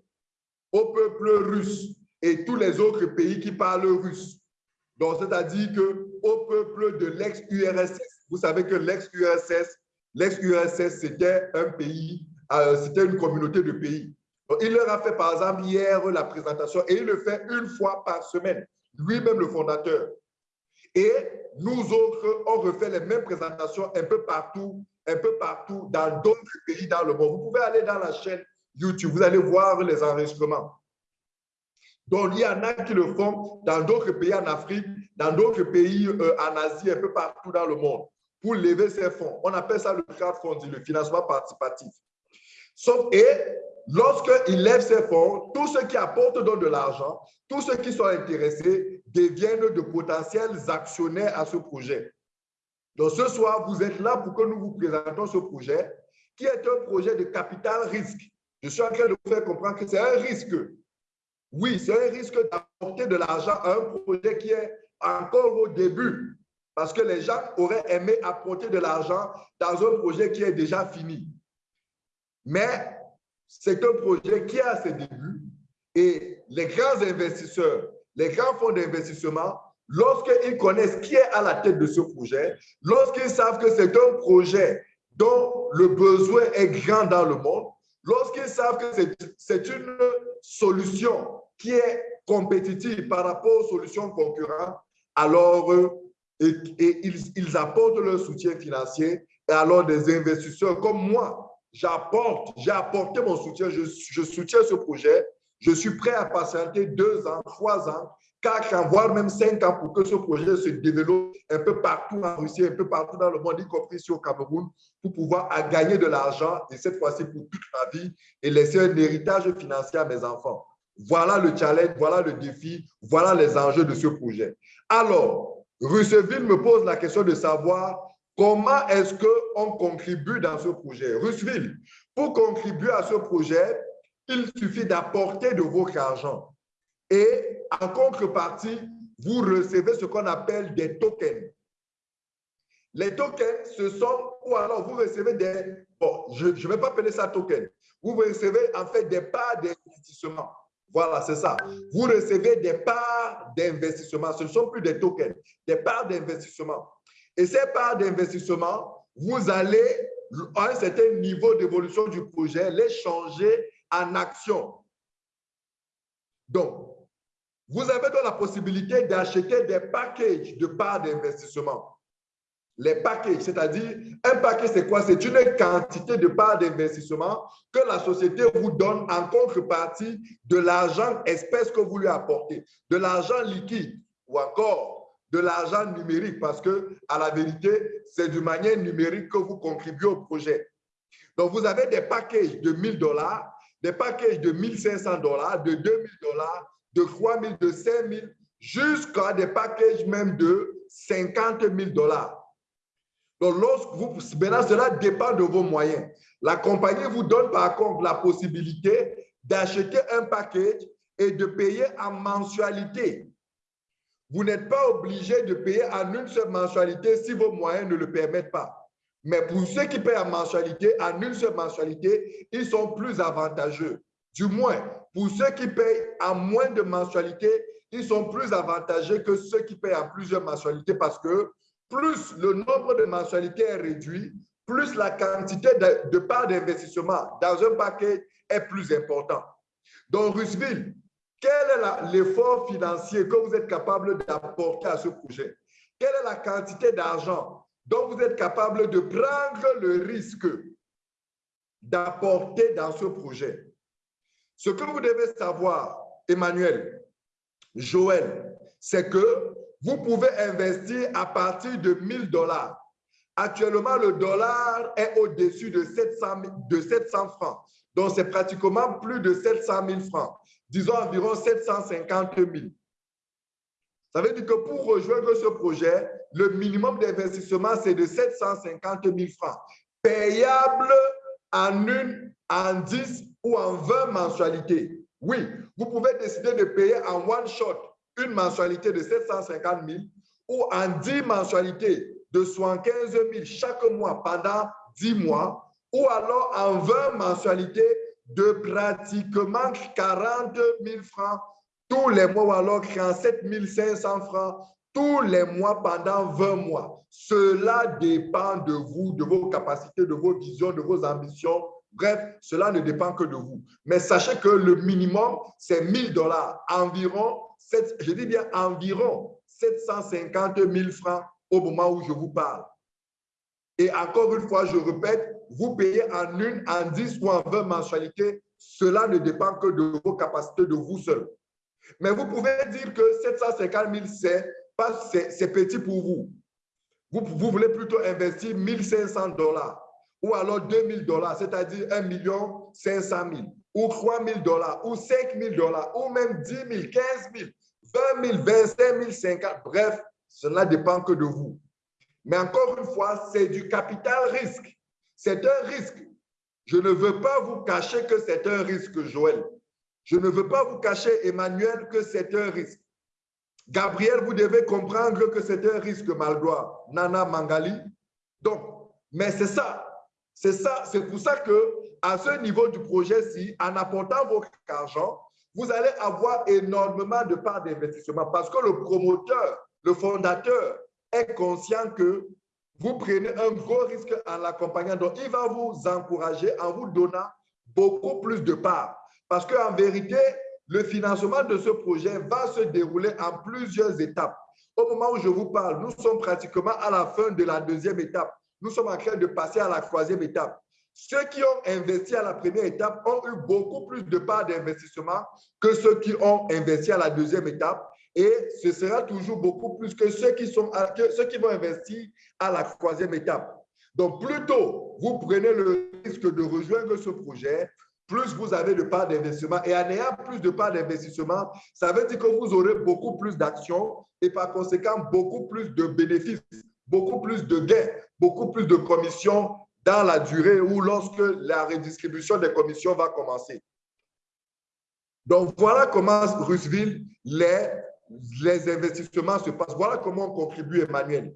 au peuple russe et tous les autres pays qui parlent russe. Donc, c'est-à-dire qu'au peuple de l'ex-URSS, vous savez que l'ex-URSS, l'ex-URSS, c'était un pays, euh, c'était une communauté de pays. Donc, il leur a fait, par exemple, hier la présentation et il le fait une fois par semaine, lui-même le fondateur. Et nous autres, on refait les mêmes présentations un peu partout, un peu partout dans d'autres pays dans le monde. Vous pouvez aller dans la chaîne YouTube, vous allez voir les enregistrements. Donc, il y en a qui le font dans d'autres pays en Afrique, dans d'autres pays euh, en Asie, un peu partout dans le monde, pour lever ces fonds. On appelle ça le crowdfunding, le financement participatif. Sauf, et lorsqu'ils lèvent ces fonds, tous ceux qui apportent donc de l'argent, tous ceux qui sont intéressés deviennent de potentiels actionnaires à ce projet. Donc, ce soir, vous êtes là pour que nous vous présentons ce projet, qui est un projet de capital risque. Je suis en train de vous faire comprendre que c'est un risque. Oui, c'est un risque d'apporter de l'argent à un projet qui est encore au début, parce que les gens auraient aimé apporter de l'argent dans un projet qui est déjà fini. Mais c'est un projet qui est à ses débuts et les grands investisseurs, les grands fonds d'investissement, lorsqu'ils connaissent qui est à la tête de ce projet, lorsqu'ils savent que c'est un projet dont le besoin est grand dans le monde, Lorsqu'ils savent que c'est une solution qui est compétitive par rapport aux solutions concurrentes, alors et, ils, apportent leur soutien financier et alors des investisseurs comme moi, j'apporte, j'ai apporté mon soutien, je soutiens ce projet, je suis prêt à patienter deux ans, trois ans quatre ans, voire même cinq ans pour que ce projet se développe un peu partout en Russie, un peu partout dans le monde, y compris ici au Cameroun, pour pouvoir gagner de l'argent, et cette fois-ci pour toute ma vie, et laisser un héritage financier à mes enfants. Voilà le challenge, voilà le défi, voilà les enjeux de ce projet. Alors, Russeville me pose la question de savoir comment est-ce qu'on contribue dans ce projet. Russeville, pour contribuer à ce projet, il suffit d'apporter de votre argent. Et en contrepartie, vous recevez ce qu'on appelle des tokens. Les tokens, ce sont, ou alors vous recevez des, bon, je ne vais pas appeler ça token, vous recevez en fait des parts d'investissement. Voilà, c'est ça. Vous recevez des parts d'investissement. Ce ne sont plus des tokens, des parts d'investissement. Et ces parts d'investissement, vous allez, à un certain niveau d'évolution du projet, les changer en actions. Donc, vous avez donc la possibilité d'acheter des packages de parts d'investissement. Les packages, c'est-à-dire, un package, c'est quoi? C'est une quantité de parts d'investissement que la société vous donne en contrepartie de l'argent espèce que vous lui apportez, de l'argent liquide ou encore de l'argent numérique parce que, à la vérité, c'est d'une manière numérique que vous contribuez au projet. Donc, vous avez des packages de 1000 dollars, des packages de 1500 dollars, de 2000 dollars, de 3 000, de 5 000, jusqu'à des packages même de 50 000 dollars. Donc, lorsque vous, maintenant, cela dépend de vos moyens. La compagnie vous donne par contre la possibilité d'acheter un package et de payer en mensualité. Vous n'êtes pas obligé de payer en une seule mensualité si vos moyens ne le permettent pas. Mais pour ceux qui paient en mensualité, en une seule mensualité, ils sont plus avantageux Du moins, pour ceux qui payent à moins de mensualités, ils sont plus avantagés que ceux qui payent à plusieurs mensualités parce que plus le nombre de mensualités est réduit, plus la quantité de, parts d'investissement dans un paquet est plus important. Donc, Rusville, quel est l'effort financier que vous êtes capable d'apporter à ce projet? Quelle est la quantité d'argent dont vous êtes capable de prendre le risque d'apporter dans ce projet? Ce que vous devez savoir, Emmanuel, Joël, c'est que vous pouvez investir à partir de 1000 dollars. Actuellement, le dollar est au-dessus de 700, de 700 francs. Donc, c'est pratiquement plus de 700 000 francs. Disons environ 750 000. Ça veut dire que pour rejoindre ce projet, le minimum d'investissement, c'est de 750 000 francs, payable en une, en 10 ou en 20 mensualités. Oui, vous pouvez décider de payer en one shot une mensualité de 750 000 ou en 10 mensualités de 75 000 chaque mois pendant 10 mois ou alors en 20 mensualités de pratiquement 40 000 francs tous les mois ou alors 47 500 francs tous les mois pendant 20 mois. Cela dépend de vous, de vos capacités, de vos visions, de vos ambitions, Bref, cela ne dépend que de vous. Mais sachez que le minimum, c'est 1000 dollars, environ, je dis bien environ 750 000 francs au moment où je vous parle. Et encore une fois, je répète, vous payez en une, en 10 ou en 20 mensualités. Cela ne dépend que de vos capacités, de vous seul. Mais vous pouvez dire que 750 000, c'est petit pour vous. vous. Vous voulez plutôt investir 1500 dollars ou alors 2000 dollars, c'est-à-dire 1 million 500 000, ou 3 000 dollars, ou 5 000 dollars, ou même 10 000, 15 000, 20 000, 25 000, 50 bref, cela dépend que de vous. Mais encore une fois, c'est du capital risque. C'est un risque. Je ne veux pas vous cacher que c'est un risque, Joël. Je ne veux pas vous cacher, Emmanuel, que c'est un risque. Gabriel, vous devez comprendre que c'est un risque, Maldois. Nana Mangali. Donc, mais c'est ça. C'est ça, c'est pour ça que à ce niveau du projet-ci, en apportant votre argent, vous allez avoir énormément de parts d'investissement parce que le promoteur, le fondateur est conscient que vous prenez un gros risque en l'accompagnant. Donc, il va vous encourager en vous donnant beaucoup plus de parts. Parce qu'en vérité, le financement de ce projet va se dérouler en plusieurs étapes. Au moment où je vous parle, nous sommes pratiquement à la fin de la deuxième étape nous sommes en train de passer à la troisième étape. Ceux qui ont investi à la première étape ont eu beaucoup plus de parts d'investissement que ceux qui ont investi à la deuxième étape. Et ce sera toujours beaucoup plus que ceux qui, sont, ceux qui vont investir à la troisième étape. Donc, plus tôt vous prenez le risque de rejoindre ce projet, plus vous avez de parts d'investissement. Et en ayant plus de parts d'investissement, ça veut dire que vous aurez beaucoup plus d'actions et par conséquent beaucoup plus de bénéfices beaucoup plus de gains, beaucoup plus de commissions dans la durée ou lorsque la redistribution des commissions va commencer. Donc, voilà comment, Russeville, les, les investissements se passent. Voilà comment on contribue, Emmanuel.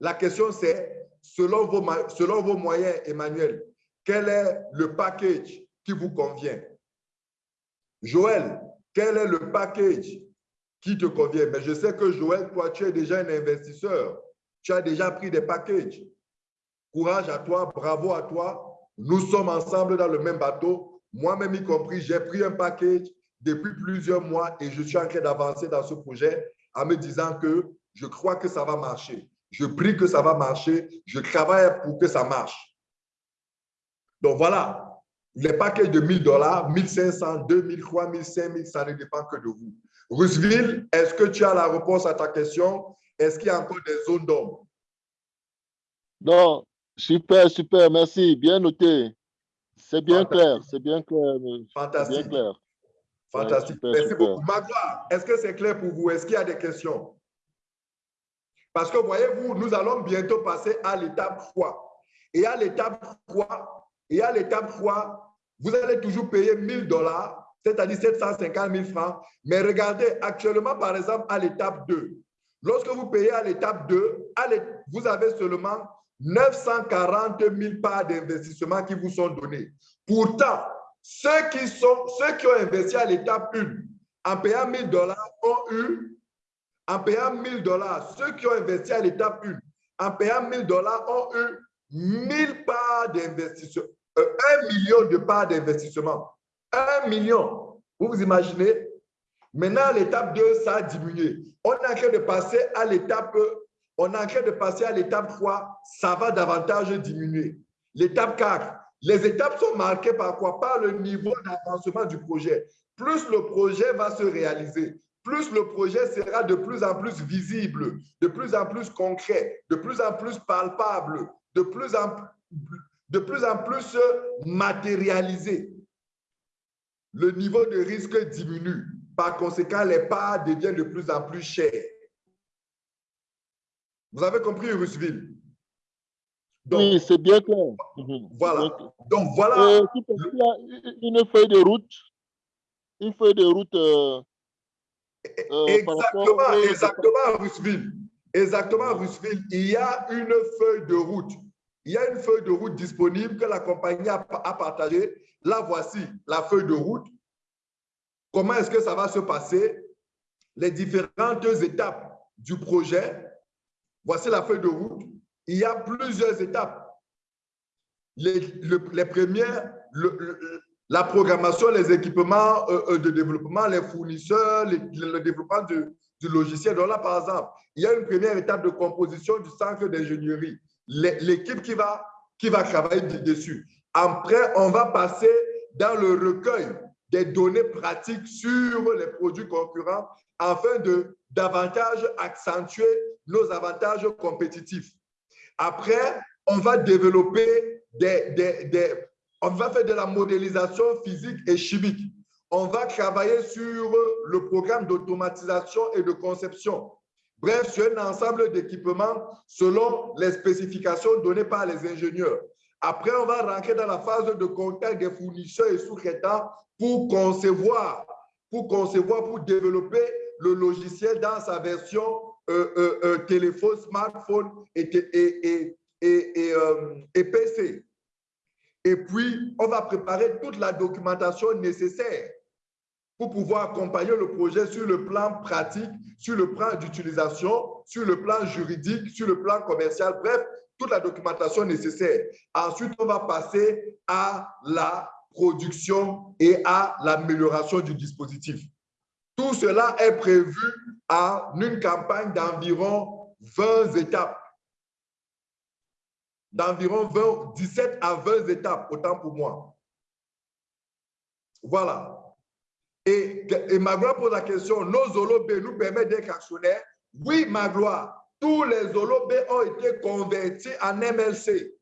La question, c'est, selon vos, selon vos moyens, Emmanuel, quel est le package qui vous convient? Joël, quel est le package qui te convient? Mais je sais que Joël, toi, tu es déjà un investisseur. Tu as déjà pris des packages. Courage à toi, bravo à toi. Nous sommes ensemble dans le même bateau. Moi-même y compris, j'ai pris un package depuis plusieurs mois et je suis en train d'avancer dans ce projet en me disant que je crois que ça va marcher. Je prie que ça va marcher. Je travaille pour que ça marche. Donc voilà, les packages de 1000 dollars, 1500, 2000, 3000, 5000, ça ne dépend que de vous. Roosevelt, est-ce que tu as la réponse à ta question? Est-ce qu'il y a encore des zones d'ombre? Non, super, super, merci, bien noté. C'est bien clair, c'est bien clair. Fantastique. Bien clair. Fantastique. merci beaucoup. Magua, est-ce que c'est clair pour vous? Est-ce qu'il y a des questions? Parce que voyez-vous, nous allons bientôt passer à l'étape 3. Et à l'étape 3, et à l'étape 3, vous allez toujours payer 1000 dollars c'est-à-dire 750 000 francs. Mais regardez, actuellement, par exemple, à l'étape 2, lorsque vous payez à l'étape 2, vous avez seulement 940 000 parts d'investissement qui vous sont donnés. Pourtant, ceux qui, ont investi à l'étape 1 en payant 1000 dollars ont eu, en payant 1000 dollars, ceux qui ont investi à l'étape 1 en payant 1000 dollars ont eu 1000 parts d'investissement, euh, 1 million de parts d'investissement. 1 million. Vous vous imaginez? Maintenant, l'étape 2, ça a diminué. On est en train de passer à l'étape, on est en train de passer à l'étape 3, ça va davantage diminuer. L'étape 4, les étapes sont marquées par quoi? Par le niveau d'avancement du projet. Plus le projet va se réaliser, plus le projet sera de plus en plus visible, de plus en plus concret, de plus en plus palpable, de plus en, de plus, en plus matérialisé. Le niveau de risque diminue. Par conséquent, les parts deviennent de plus en plus chères. Vous avez compris, Russville? oui, c'est bien clair. Voilà. Donc, voilà. Euh, une feuille de route. Une feuille de route. Euh, euh, exactement, exactement, Russville. Exactement, Russville. Il y a une feuille de route. Il y a une feuille de route disponible que la compagnie a, a partagée. La voici, la feuille de route. Comment est-ce que ça va se passer? Les différentes étapes du projet. Voici la feuille de route il y a plusieurs étapes. Les, premières, la programmation, les équipements euh, euh, de développement, les fournisseurs, le développement du, logiciel. Donc là, par exemple, il y a une première étape de composition du centre d'ingénierie. L'équipe qui va, qui va travailler dessus. Après, on va passer dans le recueil des données pratiques sur les produits concurrents afin de davantage accentuer nos avantages compétitifs. Après, on va développer des, On va faire de la modélisation physique et chimique. On va travailler sur le programme d'automatisation et de conception. Bref, sur un ensemble d'équipements selon les spécifications données par les ingénieurs. Après, on va rentrer dans la phase de contact des fournisseurs et sous-traitants pour concevoir, pour concevoir, pour développer le logiciel dans sa version euh, euh, euh, téléphone, smartphone et, PC. Et puis, on va préparer toute la documentation nécessaire pour pouvoir accompagner le projet sur le plan pratique, sur le plan d'utilisation, sur le plan juridique, sur le plan commercial, bref, toute la documentation nécessaire. Ensuite, on va passer à la production et à l'amélioration du dispositif. Tout cela est prévu en une campagne d'environ 20 étapes. D'environ 17 à 20 étapes, autant pour moi. Voilà. Et, et pose la question, nos holobés nous permettent d'être actionnaires? Oui, Magloire, tous les holobés ont été convertis en MLC.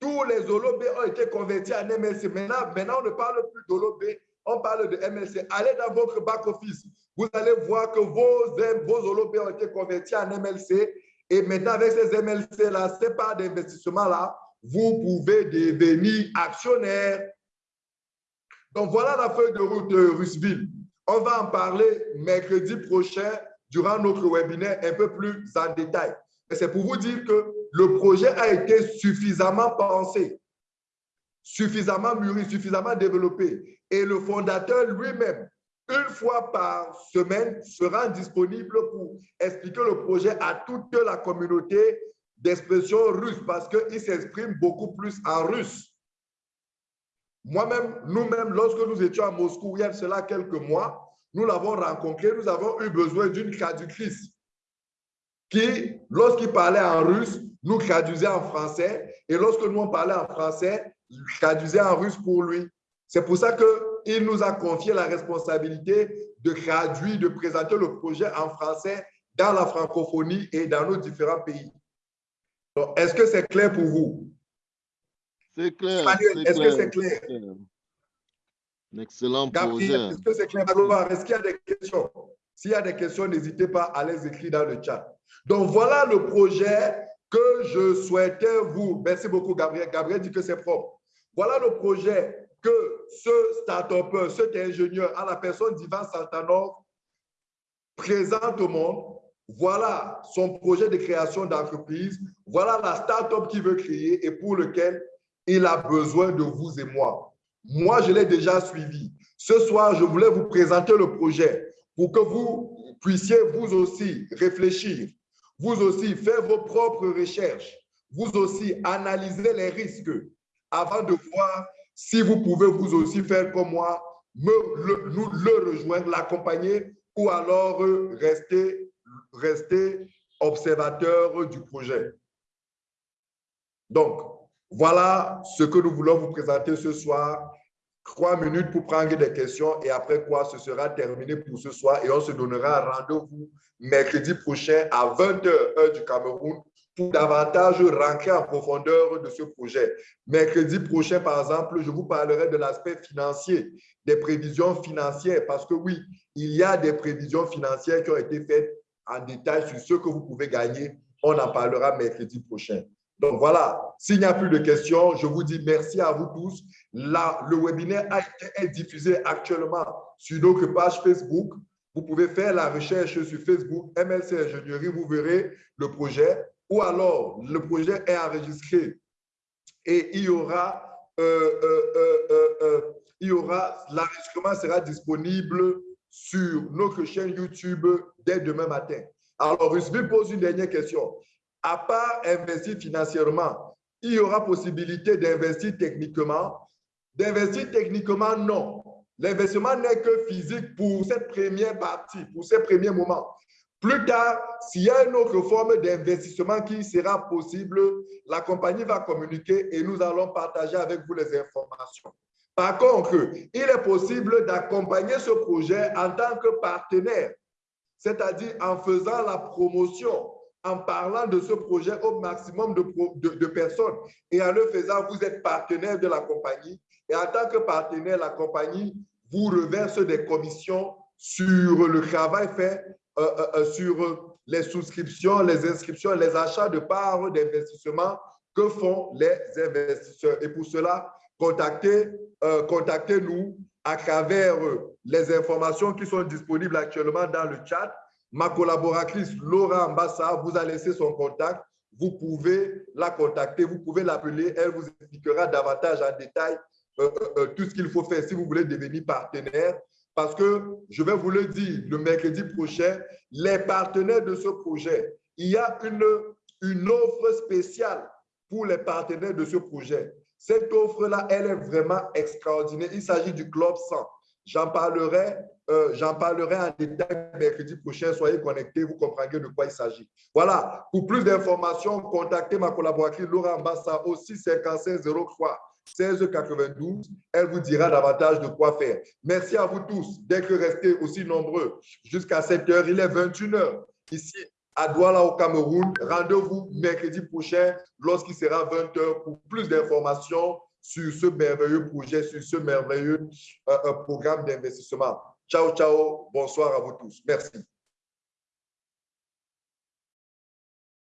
Tous les holobés ont été convertis en MLC. Maintenant, maintenant on ne parle plus d'holobés, on parle de MLC. Allez dans votre back-office. Vous allez voir que vos, vos holobés ont été convertis en MLC. Et maintenant, avec ces MLC-là, ces parts d'investissement-là, vous pouvez devenir actionnaire. Donc, voilà la feuille de route de Russville. On va en parler mercredi prochain durant notre webinaire un peu plus en détail. Mais c'est pour vous dire que le projet a été suffisamment pensé suffisamment mûri, suffisamment développé. Et le fondateur lui-même, une fois par semaine, sera disponible pour expliquer le projet à toute la communauté d'expression russe parce qu'il s'exprime beaucoup plus en russe. Moi-même, nous-mêmes, lorsque nous étions à Moscou, il y a cela quelques mois, nous l'avons rencontré, nous avons eu besoin d'une traductrice qui, lorsqu'il parlait en russe, nous traduisait en français. Et lorsque nous on parlait en français, traduisait en russe pour lui. C'est pour ça qu'il nous a confié la responsabilité de traduire, de présenter le projet en français dans la francophonie et dans nos différents pays. Est-ce que c'est clair pour vous? C'est clair. Est-ce que c'est clair? Un excellent projet. Est-ce que c'est clair? Est-ce qu'il y a des questions? S'il y a des questions, n'hésitez pas à les écrire dans le chat. Donc, voilà le projet que je souhaitais vous. Merci beaucoup, Gabriel. Gabriel dit que c'est propre. Voilà le projet que ce start-upper, cet ingénieur, à la personne d'Ivan Saltanov, présente au monde. Voilà son projet de création d'entreprise. Voilà la start-up qu'il veut créer et pour lequel il a besoin de vous et moi. Moi, je l'ai déjà suivi. Ce soir, je voulais vous présenter le projet pour que vous puissiez vous aussi réfléchir, vous aussi faire vos propres recherches, vous aussi analyser les risques avant de voir si vous pouvez vous aussi faire comme moi, me, nous le rejoindre, l'accompagner ou alors rester, rester observateur du projet. Donc, voilà ce que nous voulons vous présenter ce soir. Trois minutes pour prendre des questions et après quoi, ce sera terminé pour ce soir et on se donnera rendez-vous mercredi prochain à 20h heure du Cameroun pour davantage rentrer en profondeur de ce projet. Mercredi prochain, par exemple, je vous parlerai de l'aspect financier, des prévisions financières, parce que oui, il y a des prévisions financières qui ont été faites en détail sur ce que vous pouvez gagner. On en parlera mercredi prochain. Donc voilà, s'il n'y a plus de questions, je vous dis merci à vous tous. Le webinaire a été diffusé actuellement sur notre page Facebook. Vous pouvez faire la recherche sur Facebook, MLC Ingénierie, vous verrez le projet ou alors le projet est enregistré et il y aura, euh, euh, euh, aura l'enregistrement sera disponible sur notre chaîne YouTube dès demain matin. Alors, Rusby pose une dernière question. À part investir financièrement, il y aura possibilité d'investir techniquement. D'investir techniquement, non. L'investissement n'est que physique pour cette première partie, pour ces premiers moments. Plus tard, s'il y a une autre forme d'investissement qui sera possible, la compagnie va communiquer et nous allons partager avec vous les informations. Par contre, il est possible d'accompagner ce projet en tant que partenaire, c'est-à-dire en faisant la promotion, en parlant de ce projet au maximum de, personnes. Et en le faisant, vous êtes partenaire de la compagnie. Et en tant que partenaire, la compagnie vous reverse des commissions sur le travail fait euh, euh, euh, sur les souscriptions, les inscriptions, les achats de parts d'investissement que font les investisseurs. Et pour cela, contactez, contactez-nous à travers les informations qui sont disponibles actuellement dans le chat. Ma collaboratrice Laura Ambassa vous a laissé son contact. Vous pouvez la contacter, vous pouvez l'appeler. Elle vous expliquera davantage en détail tout ce qu'il faut faire si vous voulez devenir partenaire parce que, je vais vous le dire, le mercredi prochain, les partenaires de ce projet, il y a une, une offre spéciale pour les partenaires de ce projet. Cette offre-là, elle est vraiment extraordinaire. Il s'agit du Club 100. J'en parlerai, euh, j'en parlerai en détail mercredi prochain. Soyez connectés, vous comprendrez de quoi il s'agit. Voilà. Pour plus d'informations, contactez ma collaboratrice Laura Mbassa au 65503 1692. Elle vous dira davantage de quoi faire. Merci à vous tous d'être restés aussi nombreux jusqu'à 7 heures. Il est 21 heures ici à Douala au Cameroun. Rendez-vous mercredi prochain lorsqu'il sera 20 heures pour plus d'informations sur ce merveilleux projet, sur ce merveilleux euh, euh, programme d'investissement. Ciao, ciao. Bonsoir à vous tous. Merci.